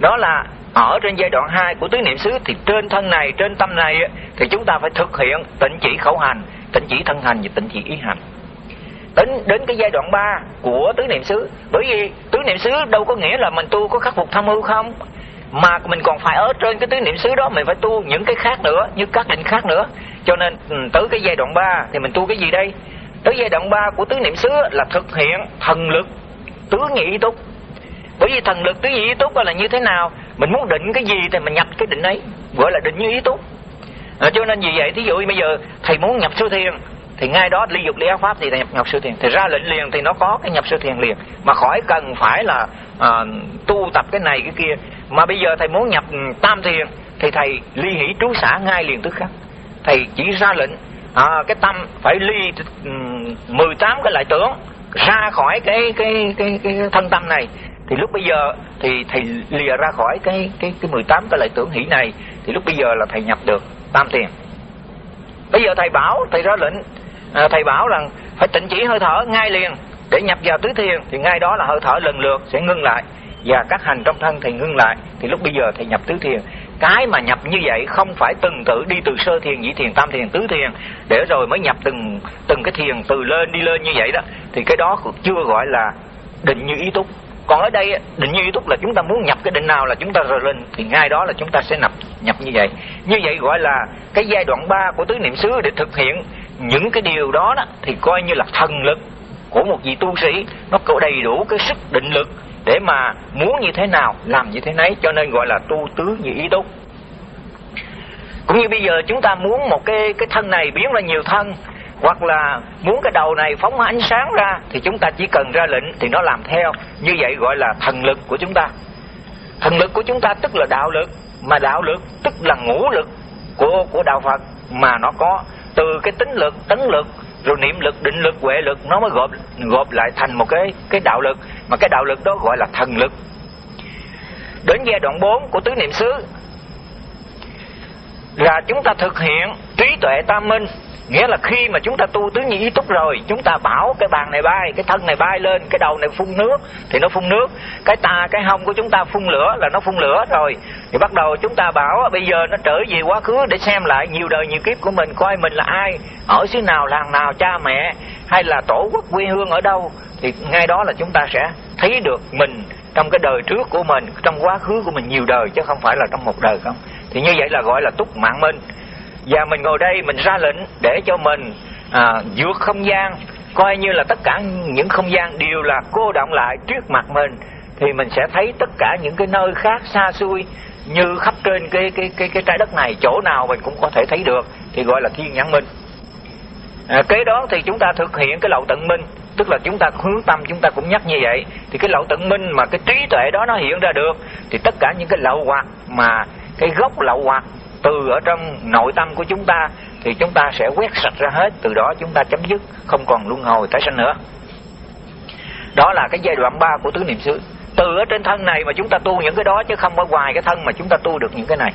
Đó là ở trên giai đoạn 2 của tứ niệm xứ thì trên thân này trên tâm này thì chúng ta phải thực hiện tịnh chỉ khẩu hành tịnh chỉ thân hành và tịnh chỉ ý hành. Đến đến cái giai đoạn 3 của tứ niệm xứ bởi vì tứ niệm xứ đâu có nghĩa là mình tu có khắc phục tham ưu không? Mà mình còn phải ở trên cái tứ niệm xứ đó mình phải tu những cái khác nữa như các định khác nữa. Cho nên ừ, tới cái giai đoạn 3 thì mình tu cái gì đây? Tới giai đoạn 3 của tứ niệm xứ là thực hiện thần lực tứ nhị túc. Bởi vì thần lực tứ nhị ý túc là như thế nào? Mình muốn định cái gì thì mình nhập cái định ấy gọi là định như ý túc. À, cho nên vì vậy thí dụ bây giờ thầy muốn nhập sư thiền thì ngay đó ly dục ly áo pháp thì nhập nhập siêu thiền. Thì ra lệnh liền thì nó có cái nhập siêu thiền liền. Mà khỏi cần phải là à, tu tập cái này cái kia mà bây giờ thầy muốn nhập tam thiền thì thầy ly hỷ trú xã ngay liền tức khắc. Thầy chỉ ra lệnh à, cái tâm phải ly 18 cái lại tưởng ra khỏi cái cái cái cái thân tâm này. Thì lúc bây giờ thì thầy lìa ra khỏi cái cái cái 18 cái lại tưởng hỷ này thì lúc bây giờ là thầy nhập được tam thiền. Bây giờ thầy bảo thầy ra lệnh à, thầy bảo rằng phải tịnh chỉ hơi thở ngay liền để nhập vào tứ thiền thì ngay đó là hơi thở lần lượt sẽ ngưng lại và các hành trong thân thì ngưng lại. Thì lúc bây giờ thầy nhập tứ thiền. Cái mà nhập như vậy không phải từng tự đi từ sơ thiền nhị thiền tam thiền tứ thiền. Để rồi mới nhập từng từng cái thiền từ lên đi lên như vậy đó. Thì cái đó chưa gọi là định như ý túc. Còn ở đây định như ý túc là chúng ta muốn nhập cái định nào là chúng ta rồi lên. Thì ngay đó là chúng ta sẽ nhập nhập như vậy. Như vậy gọi là cái giai đoạn 3 của tứ niệm xứ để thực hiện những cái điều đó, đó thì coi như là thần lực của một vị tu sĩ nó có đầy đủ cái sức định lực để mà muốn như thế nào, làm như thế nấy, cho nên gọi là tu tứ như ý túc. Cũng như bây giờ chúng ta muốn một cái cái thân này biến ra nhiều thân, hoặc là muốn cái đầu này phóng ánh sáng ra, thì chúng ta chỉ cần ra lệnh thì nó làm theo. Như vậy gọi là thần lực của chúng ta. Thần lực của chúng ta tức là đạo lực, mà đạo lực tức là ngũ lực của của đạo Phật, mà nó có từ cái tính lực, tấn lực rồi niệm lực, định lực, huệ lực, nó mới gộp gộp lại thành một cái cái đạo lực. Mà cái đạo lực đó gọi là thần lực. Đến giai đoạn 4 của tứ niệm xứ. Là chúng ta thực hiện trí tuệ tam minh. Nghĩa là khi mà chúng ta tu tứ nhị ý túc rồi, chúng ta bảo cái bàn này bay, cái thân này bay lên, cái đầu này phun nước, thì nó phun nước. Cái ta, cái hông của chúng ta phun lửa là nó phun lửa rồi thì bắt đầu chúng ta bảo bây giờ nó trở về quá khứ để xem lại nhiều đời nhiều kiếp của mình coi mình là ai ở xứ nào làng nào cha mẹ hay là tổ quốc quê hương ở đâu. Thì ngay đó là chúng ta sẽ thấy được mình trong cái đời trước của mình trong quá khứ của mình nhiều đời chứ không phải là trong một đời không. Thì như vậy là gọi là túc mạng minh và mình ngồi đây mình ra lệnh để cho mình à, vượt không gian coi như là tất cả những không gian đều là cô động lại trước mặt mình. Thì mình sẽ thấy tất cả những cái nơi khác xa xôi như khắp trên cái cái cái cái trái đất này chỗ nào mình cũng có thể thấy được thì gọi là thiên nhãn minh. À, kế đó thì chúng ta thực hiện cái lậu tận minh tức là chúng ta hướng tâm chúng ta cũng nhắc như vậy. Thì cái lậu tận minh mà cái trí tuệ đó nó hiện ra được thì tất cả những cái lậu hoặc mà cái gốc lậu hoặc từ ở trong nội tâm của chúng ta thì chúng ta sẽ quét sạch ra hết. Từ đó chúng ta chấm dứt không còn luân hồi tái sanh nữa. Đó là cái giai đoạn 3 của tứ niệm xứ từ ở trên thân này mà chúng ta tu những cái đó chứ không ở ngoài cái thân mà chúng ta tu được những cái này.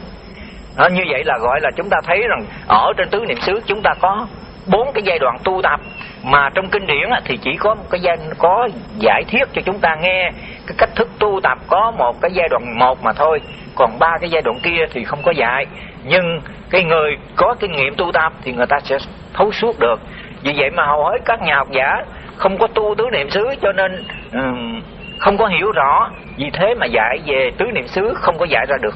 Đó, như vậy là gọi là chúng ta thấy rằng ở trên tứ niệm xứ chúng ta có bốn cái giai đoạn tu tập. Mà trong kinh điển thì chỉ có một cái giai có giải thiết cho chúng ta nghe cái cách thức tu tập. Có một cái giai đoạn một mà thôi còn ba cái giai đoạn kia thì không có dạy. Nhưng cái người có kinh nghiệm tu tập thì người ta sẽ thấu suốt được. Vì vậy mà hầu hết các nhà học giả không có tu tứ niệm xứ cho nên um, không có hiểu rõ vì thế mà dạy về tứ niệm xứ không có dạy ra được.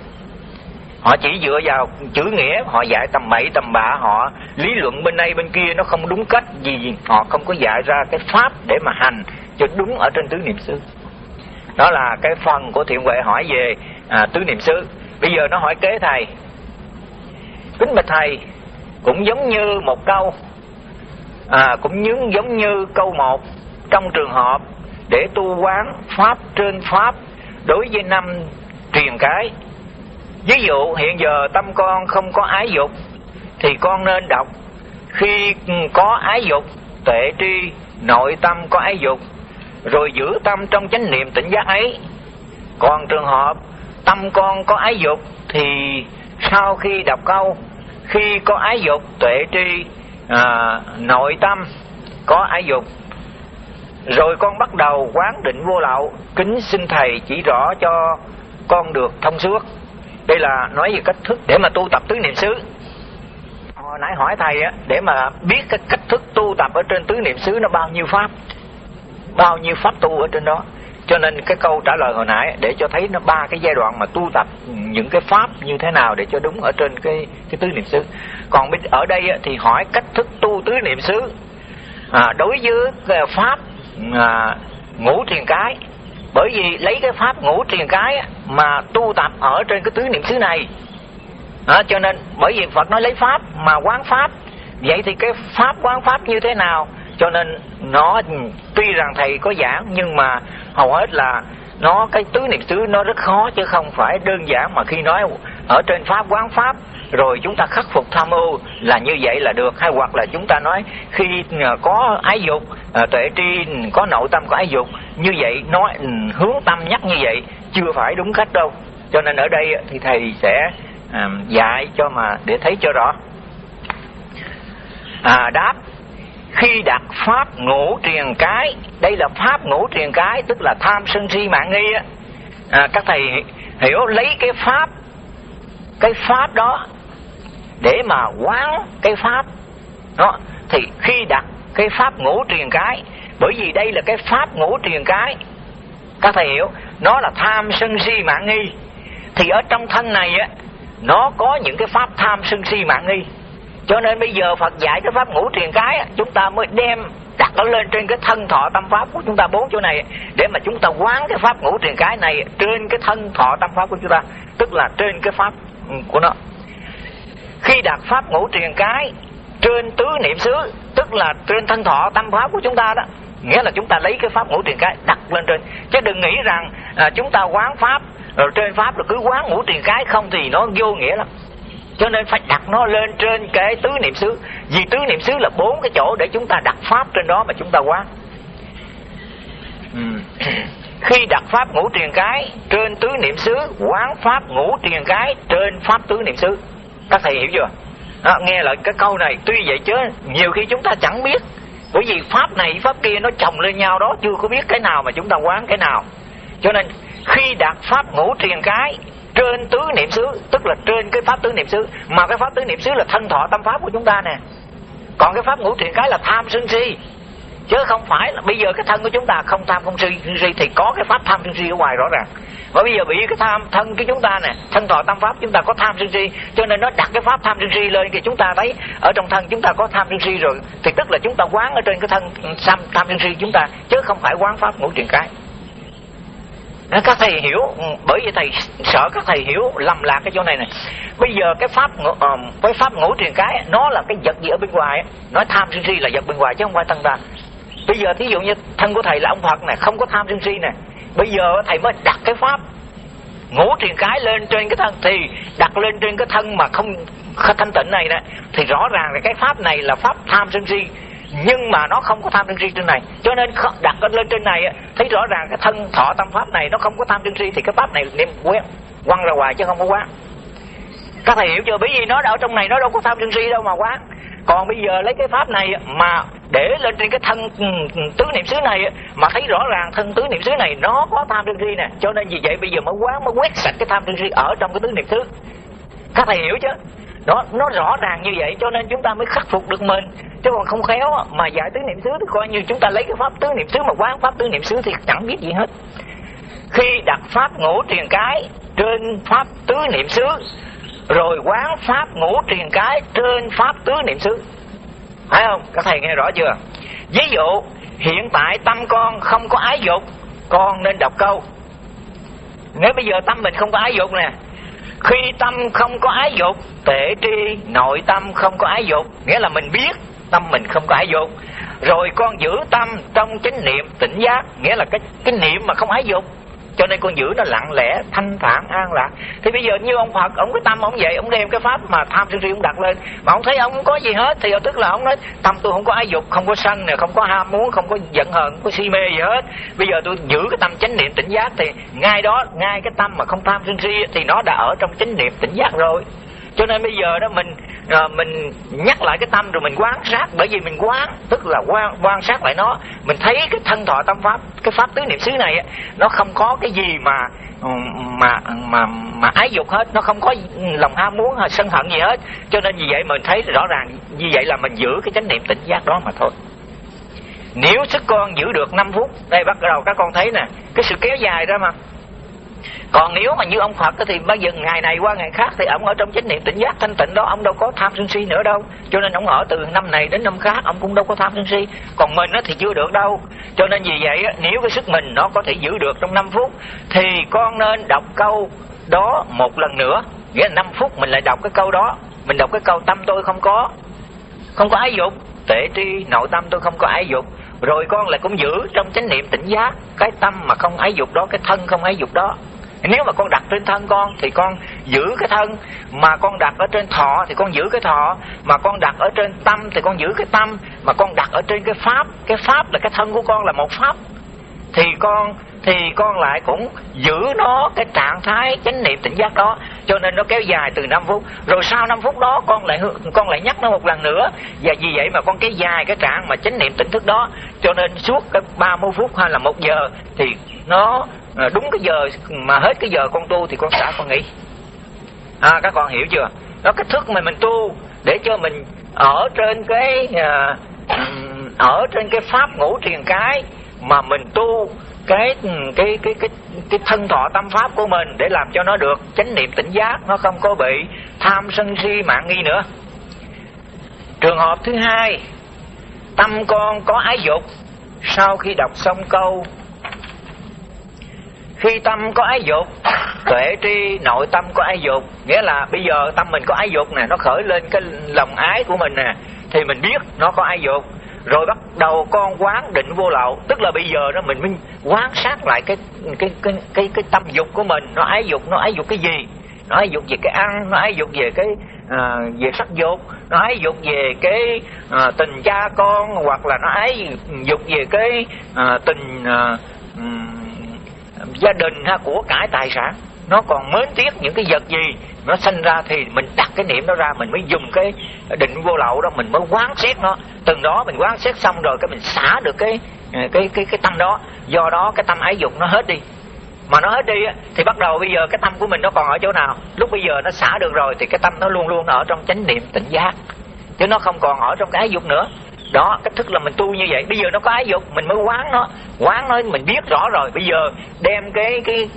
Họ chỉ dựa vào chữ nghĩa họ dạy tầm bậy tầm bạ họ lý luận bên đây bên kia nó không đúng cách gì, họ không có dạy ra cái pháp để mà hành cho đúng ở trên tứ niệm xứ. Đó là cái phần của thiện huệ hỏi về à, tứ niệm xứ. Bây giờ nó hỏi kế thầy. Kính bạch thầy cũng giống như một câu à, cũng như giống như câu một trong trường hợp để tu quán pháp trên pháp đối với năm truyền cái. Ví dụ hiện giờ tâm con không có ái dục thì con nên đọc khi có ái dục tuệ tri nội tâm có ái dục rồi giữ tâm trong chánh niệm tỉnh giác ấy. Còn trường hợp tâm con có ái dục thì sau khi đọc câu khi có ái dục tuệ tri à, nội tâm có ái dục rồi con bắt đầu quán định vô lậu. Kính xin thầy chỉ rõ cho con được thông suốt. Đây là nói về cách thức để mà tu tập tứ niệm xứ. Hồi nãy hỏi thầy á để mà biết cái cách thức tu tập ở trên tứ niệm xứ nó bao nhiêu pháp bao nhiêu pháp tu ở trên đó. Cho nên cái câu trả lời hồi nãy để cho thấy nó ba cái giai đoạn mà tu tập những cái pháp như thế nào để cho đúng ở trên cái cái tứ niệm xứ. Còn ở đây thì hỏi cách thức tu tứ niệm xứ. À, đối với à, pháp à, ngũ thiền cái. Bởi vì lấy cái pháp ngũ thiền cái mà tu tập ở trên cái tứ niệm xứ này. À, cho nên bởi vì Phật nói lấy pháp mà quán pháp. Vậy thì cái pháp quán pháp như thế nào? Cho nên nó tuy rằng thầy có giảng nhưng mà hầu hết là nó cái tứ niệm xứ nó rất khó chứ không phải đơn giản mà khi nói ở trên pháp quán pháp rồi chúng ta khắc phục tham ưu là như vậy là được. Hay hoặc là chúng ta nói khi ờ, có ái dục ờ, tuệ tri có nội tâm có ái dục như vậy nói ừ, hướng tâm nhắc như vậy chưa phải đúng cách đâu. Cho nên ở đây thì thầy sẽ ờ, dạy cho mà để thấy cho rõ. À, đáp khi đặt pháp ngũ truyền cái đây là pháp ngũ truyền cái tức là tham sân si mạng nghi á. À, các thầy hiểu lấy cái pháp cái pháp đó, để mà quán cái pháp đó, thì khi đặt cái pháp ngũ truyền cái, bởi vì đây là cái pháp ngũ truyền cái, các thầy hiểu, nó là tham sân si mạng nghi. Thì ở trong thân này á, nó có những cái pháp tham sân si mạng nghi. Cho nên bây giờ Phật dạy cái pháp ngũ truyền cái chúng ta mới đem đặt nó lên trên cái thân thọ tâm pháp của chúng ta bốn chỗ này, để mà chúng ta quán cái pháp ngũ truyền cái này trên cái thân thọ tâm pháp của chúng ta, tức là trên cái pháp của nó. Khi đặt pháp ngũ truyền cái trên tứ niệm xứ tức là trên thân thọ tâm pháp của chúng ta đó nghĩa là chúng ta lấy cái pháp ngũ truyền cái đặt lên trên. Chứ đừng nghĩ rằng à, chúng ta quán pháp rồi trên pháp rồi cứ quán ngũ truyền cái không thì nó vô nghĩa lắm. Cho nên phải đặt nó lên trên cái tứ niệm xứ. Vì tứ niệm xứ là bốn cái chỗ để chúng ta đặt pháp trên đó mà chúng ta quán. Ừ khi đặt pháp ngũ truyền cái trên tứ niệm xứ quán pháp ngũ truyền cái trên pháp tứ niệm xứ. Các thầy hiểu chưa? À, nghe lại cái câu này tuy vậy chứ nhiều khi chúng ta chẳng biết. Bởi vì pháp này pháp kia nó chồng lên nhau đó chưa có biết cái nào mà chúng ta quán cái nào. Cho nên khi đặt pháp ngũ truyền cái trên tứ niệm xứ tức là trên cái pháp tứ niệm xứ mà cái pháp tứ niệm xứ là thân thọ tâm pháp của chúng ta nè. Còn cái pháp ngũ truyền cái là tham sân si chứ không phải là bây giờ cái thân của chúng ta không tham không si, si thì có cái pháp tham sân si ở ngoài rõ ràng. Và bây giờ bị cái tham thân của chúng ta nè thân thọ tam pháp chúng ta có tham sân si cho nên nó đặt cái pháp tham sân si lên thì chúng ta thấy ở trong thân chúng ta có tham sân si rồi. Thì tức là chúng ta quán ở trên cái thân tham tham sân si chúng ta chứ không phải quán pháp ngũ truyền cái. Các thầy hiểu ừ, bởi vì thầy sợ các thầy hiểu lầm lạc cái chỗ này này bây giờ cái pháp ờ, cái pháp ngũ truyền cái nó là cái vật gì ở bên ngoài nói tham sân si là vật bên ngoài chứ không phải thân ta bây giờ thí dụ như thân của thầy là ông phật này không có tham sân si này bây giờ thầy mới đặt cái pháp ngũ truyền cái lên trên cái thân, thì đặt lên trên cái thân mà không thanh tịnh này nè, thì rõ ràng là cái pháp này là pháp tham sân si, nhưng mà nó không có tham sân si trên này. Cho nên đặt lên trên này thấy rõ ràng cái thân thọ tâm pháp này nó không có tham sân si, thì cái pháp này niệm quen quăng ra ngoài chứ không có quán. Các thầy hiểu chưa? Bởi vì nó ở trong này nó đâu có tham sân si đâu mà quán. Còn bây giờ lấy cái pháp này mà để lên trên cái thân ừ, ừ, tứ niệm xứ này mà thấy rõ ràng thân tứ niệm xứ này nó có tham sân si nè. Cho nên vì vậy bây giờ mới quán mới quét sạch cái tham sân si ở trong cái tứ niệm xứ. Các thầy hiểu chứ? Đó, nó rõ ràng như vậy, cho nên chúng ta mới khắc phục được mình. Chứ còn không khéo mà giải tứ niệm xứ thì coi như chúng ta lấy cái pháp tứ niệm xứ mà quán pháp tứ niệm xứ thì chẳng biết gì hết. Khi đặt pháp ngũ truyền cái trên pháp tứ niệm xứ, rồi quán pháp ngũ truyền cái trên pháp tứ niệm xứ phải không? Các thầy nghe rõ chưa? Ví dụ, hiện tại tâm con không có ái dục, con nên đọc câu. Nếu bây giờ tâm mình không có ái dục nè, khi tâm không có ái dục tệ tri, nội tâm không có ái dục, nghĩa là mình biết tâm mình không có ái dục, rồi con giữ tâm trong chánh niệm tỉnh giác, nghĩa là cái cái niệm mà không ái dục cho nên con giữ nó lặng lẽ, thanh thản, an lạc. Thì bây giờ như ông phật, ông cái tâm ông vậy, ông đem cái pháp mà tham sân si ông đặt lên. Mà ông thấy ông không có gì hết, thì tức là ông nói, tâm tôi không có ái dục, không có sân nè, không có ham muốn, không có giận hờn, không có si mê gì hết. Bây giờ tôi giữ cái tâm chánh niệm tỉnh giác thì ngay đó, ngay cái tâm mà không tham sân si thì nó đã ở trong chánh niệm tỉnh giác rồi cho nên bây giờ đó mình à, mình nhắc lại cái tâm rồi mình quan sát. Bởi vì mình quán tức là quan quan sát lại nó. Mình thấy cái thân thọ tâm pháp cái pháp tứ niệm xứ này nó không có cái gì mà mà mà mà ái dục hết. Nó không có lòng ham muốn hay sân hận gì hết. Cho nên vì vậy mình thấy rõ ràng như vậy là mình giữ cái chánh niệm tỉnh giác đó mà thôi. Nếu sức con giữ được 5 phút đây bắt đầu các con thấy nè cái sự kéo dài ra mà còn nếu mà như ông phật thì bây giờ ngày này qua ngày khác thì ông ở trong chánh niệm tỉnh giác thanh tịnh đó, ông đâu có tham sân si nữa đâu. Cho nên ông ở từ năm này đến năm khác, ông cũng đâu có tham sân si. Còn mình thì chưa được đâu. Cho nên vì vậy nếu cái sức mình nó có thể giữ được trong 5 phút, thì con nên đọc câu đó một lần nữa. Nghĩa là 5 phút mình lại đọc cái câu đó. Mình đọc cái câu tâm tôi không có. Không có ái dục. Tệ tri nội tâm tôi không có ái dục. Rồi con lại cũng giữ trong chánh niệm tỉnh giác cái tâm mà không ái dục đó, cái thân không ái dục đó nếu mà con đặt trên thân con thì con giữ cái thân, mà con đặt ở trên thọ thì con giữ cái thọ, mà con đặt ở trên tâm thì con giữ cái tâm, mà con đặt ở trên cái pháp cái pháp là cái thân của con là một pháp, thì con thì con lại cũng giữ nó cái trạng thái chánh niệm tỉnh giác đó. Cho nên nó kéo dài từ 5 phút, rồi sau 5 phút đó con lại con lại nhắc nó một lần nữa. Và vì vậy mà con kéo dài cái trạng mà chánh niệm tỉnh thức đó. Cho nên suốt cái 30 phút hay là một giờ thì nó à, đúng cái giờ mà hết cái giờ con tu thì con xả con nghỉ. À các con hiểu chưa? Đó cái thức mà mình tu để cho mình ở trên cái à, ở trên cái pháp ngũ triền cái mà mình tu cái cái cái cái cái thân thọ tâm pháp của mình để làm cho nó được. Chánh niệm tỉnh giác nó không có bị tham sân si mạng nghi nữa. Trường hợp thứ hai tâm con có ái dục. Sau khi đọc xong câu khi tâm có ái dục tuệ tri nội tâm có ái dục nghĩa là bây giờ tâm mình có ái dục nè nó khởi lên cái lòng ái của mình nè thì mình biết nó có ái dục. Rồi bắt đầu con quán định vô lậu tức là bây giờ đó mình mới quán sát lại cái cái cái cái cái tâm dục của mình. Nó ái dục nó ái dục cái gì? Nó ái dục về cái ăn nó ái dục về cái à, về sắc dục nó ái dục về cái à, tình cha con hoặc là nó ái dục về cái à, tình à, gia đình ha, của cải tài sản. Nó còn mến tiếc những cái vật gì nó sinh ra thì mình đặt cái niệm đó ra, mình mới dùng cái định vô lậu đó, mình mới quán xét nó. Từng đó mình quán xét xong rồi cái mình xả được cái à, cái cái cái tâm đó. Do đó cái tâm ái dục nó hết đi. Mà nó hết đi thì bắt đầu bây giờ cái tâm của mình nó còn ở chỗ nào? Lúc bây giờ nó xả được rồi thì cái tâm nó luôn luôn ở trong chánh niệm tỉnh giác. Chứ nó không còn ở trong cái ái dục nữa đó cách thức là mình tu như vậy. Bây giờ nó có ái dục mình mới quán nó. Quán nó mình biết rõ rồi. Bây giờ đem cái cái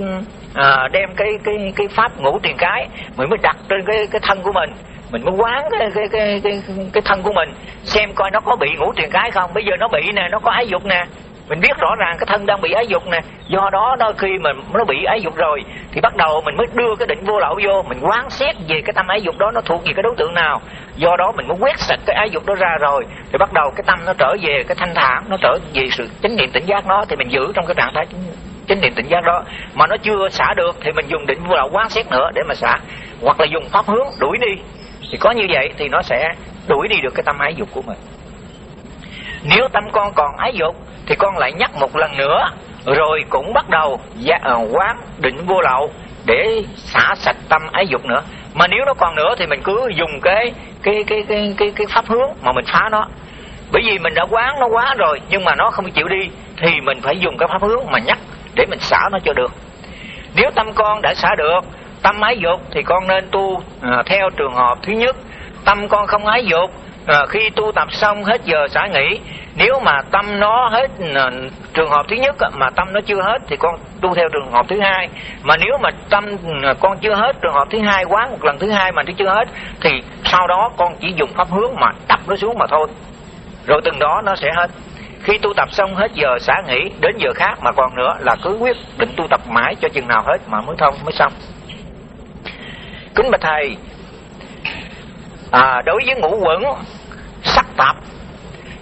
à, đem cái cái cái pháp ngũ tiền cái mình mới đặt trên cái cái thân của mình. Mình mới quán cái cái cái cái, cái thân của mình xem coi nó có bị ngũ tiền cái không. Bây giờ nó bị nè nó có ái dục nè mình biết rõ ràng cái thân đang bị ái dục nè. Do đó, đôi khi mà nó bị ái dục rồi, thì bắt đầu mình mới đưa cái định vô lậu vô. Mình quán xét về cái tâm ái dục đó, nó thuộc về cái đối tượng nào. Do đó, mình mới quét sạch cái ái dục đó ra rồi. Thì bắt đầu cái tâm nó trở về cái thanh thản, nó trở về sự chánh niệm tỉnh giác nó thì mình giữ trong cái trạng thái chánh niệm tỉnh giác đó. Mà nó chưa xả được, thì mình dùng định vô lậu quán xét nữa để mà xả. Hoặc là dùng pháp hướng đuổi đi. Thì có như vậy, thì nó sẽ đuổi đi được cái tâm ái dục của mình nếu tâm con còn ái dục thì con lại nhắc một lần nữa rồi cũng bắt đầu ờ, quán định vô lậu để xả sạch tâm ái dục nữa. Mà nếu nó còn nữa thì mình cứ dùng cái cái cái cái cái, cái pháp hướng mà mình phá nó. Bởi vì mình đã quán nó quá rồi nhưng mà nó không chịu đi thì mình phải dùng cái pháp hướng mà nhắc để mình xả nó cho được. Nếu tâm con đã xả được tâm ái dục thì con nên tu à, theo trường hợp thứ nhất. Tâm con không ái dục à, khi tu tập xong hết giờ xả nghỉ nếu mà tâm nó hết à, trường hợp thứ nhất mà tâm nó chưa hết thì con tu theo trường hợp thứ hai. Mà nếu mà tâm à, con chưa hết trường hợp thứ hai quán một lần thứ hai mà nó chưa hết thì sau đó con chỉ dùng pháp hướng mà đập nó xuống mà thôi. Rồi từng đó nó sẽ hết. Khi tu tập xong hết giờ xả nghỉ đến giờ khác mà còn nữa là cứ quyết định tu tập mãi cho chừng nào hết mà mới thông mới xong. Kính bạch thầy à, đối với ngũ quẩn tập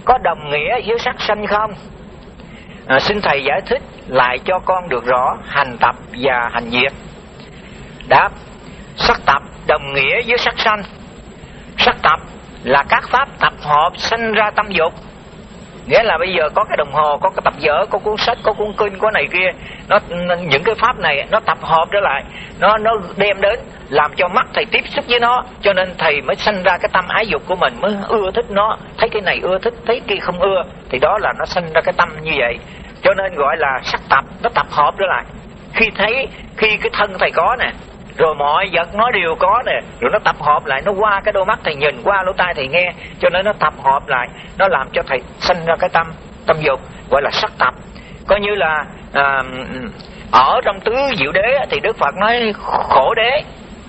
có đồng nghĩa với sắc sanh không? À, xin thầy giải thích lại cho con được rõ hành tập và hành diệt đáp sắc tập đồng nghĩa với sắc sanh. Sắc tập là các pháp tập hợp sanh ra tâm dục nghĩa là bây giờ có cái đồng hồ, có cái tập vở có cuốn sách, có cuốn kinh, có này kia. Nó những cái pháp này, nó tập hợp trở lại. Nó nó đem đến, làm cho mắt thầy tiếp xúc với nó. Cho nên thầy mới sanh ra cái tâm ái dục của mình, mới ưa thích nó. Thấy cái này ưa thích, thấy kia không ưa, thì đó là nó sanh ra cái tâm như vậy. Cho nên gọi là sắc tập, nó tập hợp trở lại. Khi thấy, khi cái thân thầy có nè rồi mọi vật nó đều có nè. Rồi nó tập hợp lại nó qua cái đôi mắt thầy nhìn qua lỗ tai thầy nghe. Cho nên nó tập hợp lại nó làm cho thầy sinh ra cái tâm tâm dục gọi là sắc tập. Coi như là à, ở trong tứ diệu đế thì đức phật nói khổ đế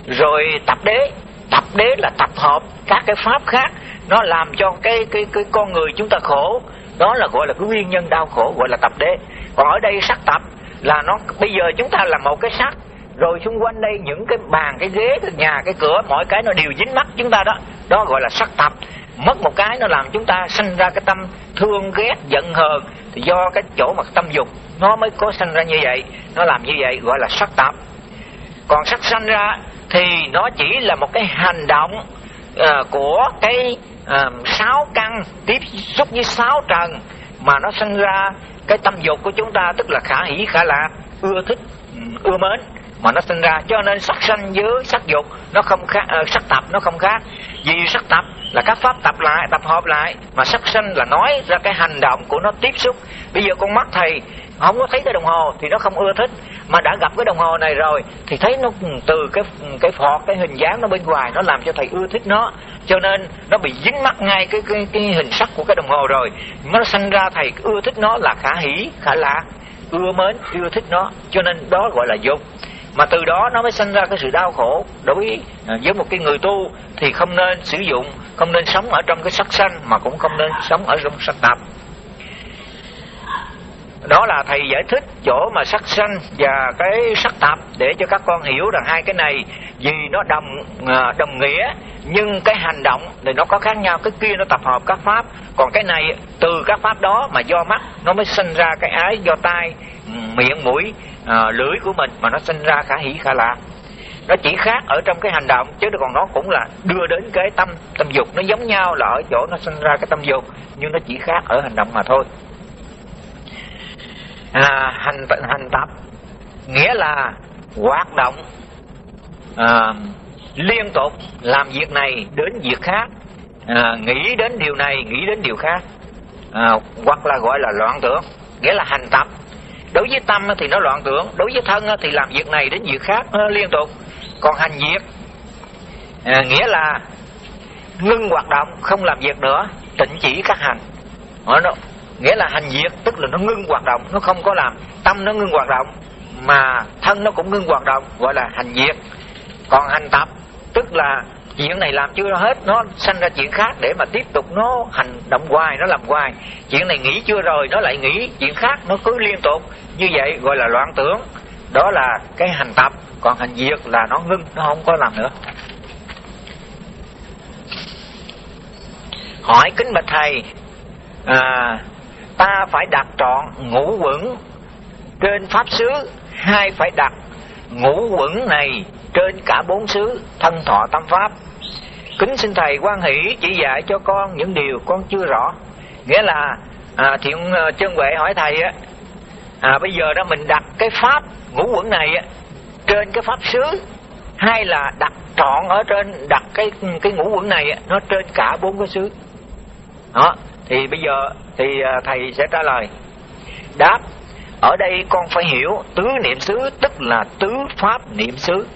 rồi tập đế. Tập đế là tập hợp các cái pháp khác. Nó làm cho cái cái cái con người chúng ta khổ. Đó là gọi là cái nguyên nhân đau khổ gọi là tập đế. Còn ở đây sắc tập là nó bây giờ chúng ta là một cái sắc rồi xung quanh đây những cái bàn cái ghế cái nhà cái cửa mọi cái nó đều dính mắt chúng ta đó. Đó gọi là sắc tập mất một cái nó làm chúng ta sinh ra cái tâm thương ghét giận hờn. Thì do cái chỗ mặt tâm dục nó mới có sinh ra như vậy. Nó làm như vậy gọi là sắc tập còn sắc sanh ra thì nó chỉ là một cái hành động uh, của cái uh, sáu căn tiếp xúc với sáu trần mà nó sinh ra cái tâm dục của chúng ta tức là khả hỷ khả lạc ưa thích ưa mến mà nó sinh ra cho nên sắc sanh với sắc dục nó không khác uh, sắc tập nó không khác. Vì sắc tập là các pháp tập lại tập hợp lại mà sắc sanh là nói ra cái hành động của nó tiếp xúc. Bây giờ con mắt thầy không có thấy cái đồng hồ thì nó không ưa thích. Mà đã gặp cái đồng hồ này rồi thì thấy nó từ cái cái phọt cái hình dáng nó bên ngoài nó làm cho thầy ưa thích nó. Cho nên nó bị dính mắc ngay cái cái, cái hình sắc của cái đồng hồ rồi. Nó sanh ra thầy ưa thích nó là khả hỷ khả lạc ưa mến ưa thích nó. Cho nên đó gọi là dục mà từ đó nó mới sinh ra cái sự đau khổ. Đối à, với, một cái người tu thì không nên sử dụng không nên sống ở trong cái sắc sanh mà cũng không nên sống ở trong sắc tạp đó là thầy giải thích chỗ mà sắc sanh và cái sắc tạp để cho các con hiểu rằng hai cái này vì nó đồng à, đồng nghĩa nhưng cái hành động thì nó có khác nhau. Cái kia nó tập hợp các pháp còn cái này từ các pháp đó mà do mắt nó mới sinh ra cái ái do tai ừ, miệng mũi à, lưỡi của mình mà nó sinh ra khả hỷ khả lạc nó chỉ khác ở trong cái hành động chứ còn nó cũng là đưa đến cái tâm tâm dục. Nó giống nhau là ở chỗ nó sinh ra cái tâm dục nhưng nó chỉ khác ở hành động mà thôi. À, hành hành tập nghĩa là hoạt động à, liên tục làm việc này đến việc khác. À, nghĩ đến điều này nghĩ đến điều khác. À, hoặc là gọi là loạn tưởng nghĩa là hành tập đối với tâm thì nó loạn tưởng đối với thân thì làm việc này đến việc khác liên tục. Còn hành việc à, nghĩa là ngưng hoạt động không làm việc nữa tịnh chỉ các hành. Nó nghĩa là hành việc tức là nó ngưng hoạt động nó không có làm. Tâm nó ngưng hoạt động mà thân nó cũng ngưng hoạt động gọi là hành việc. Còn hành tập tức là chuyện này làm chưa hết nó sanh ra chuyện khác để mà tiếp tục nó hành động hoài nó làm hoài. Chuyện này nghĩ chưa rồi nó lại nghĩ chuyện khác nó cứ liên tục. Như vậy gọi là loạn tưởng. Đó là cái hành tập. Còn hành diệt là nó ngưng nó không có làm nữa. Hỏi kính bạch thầy à, ta phải đặt trọn ngũ quẩn trên pháp xứ hay phải đặt ngũ quẩn này trên cả bốn xứ thân thọ tâm pháp. Kính xin thầy quan hỷ chỉ dạy cho con những điều con chưa rõ. Nghĩa là à, thiện chân à, huệ hỏi thầy á à, bây giờ đó mình đặt cái pháp ngũ quẩn này á, trên cái pháp xứ hay là đặt trọn ở trên đặt cái cái ngũ quẩn này á, nó trên cả bốn cái xứ? Đó thì bây giờ thì à, thầy sẽ trả lời. Đáp ở đây con phải hiểu tứ niệm xứ tức là tứ pháp niệm xứ.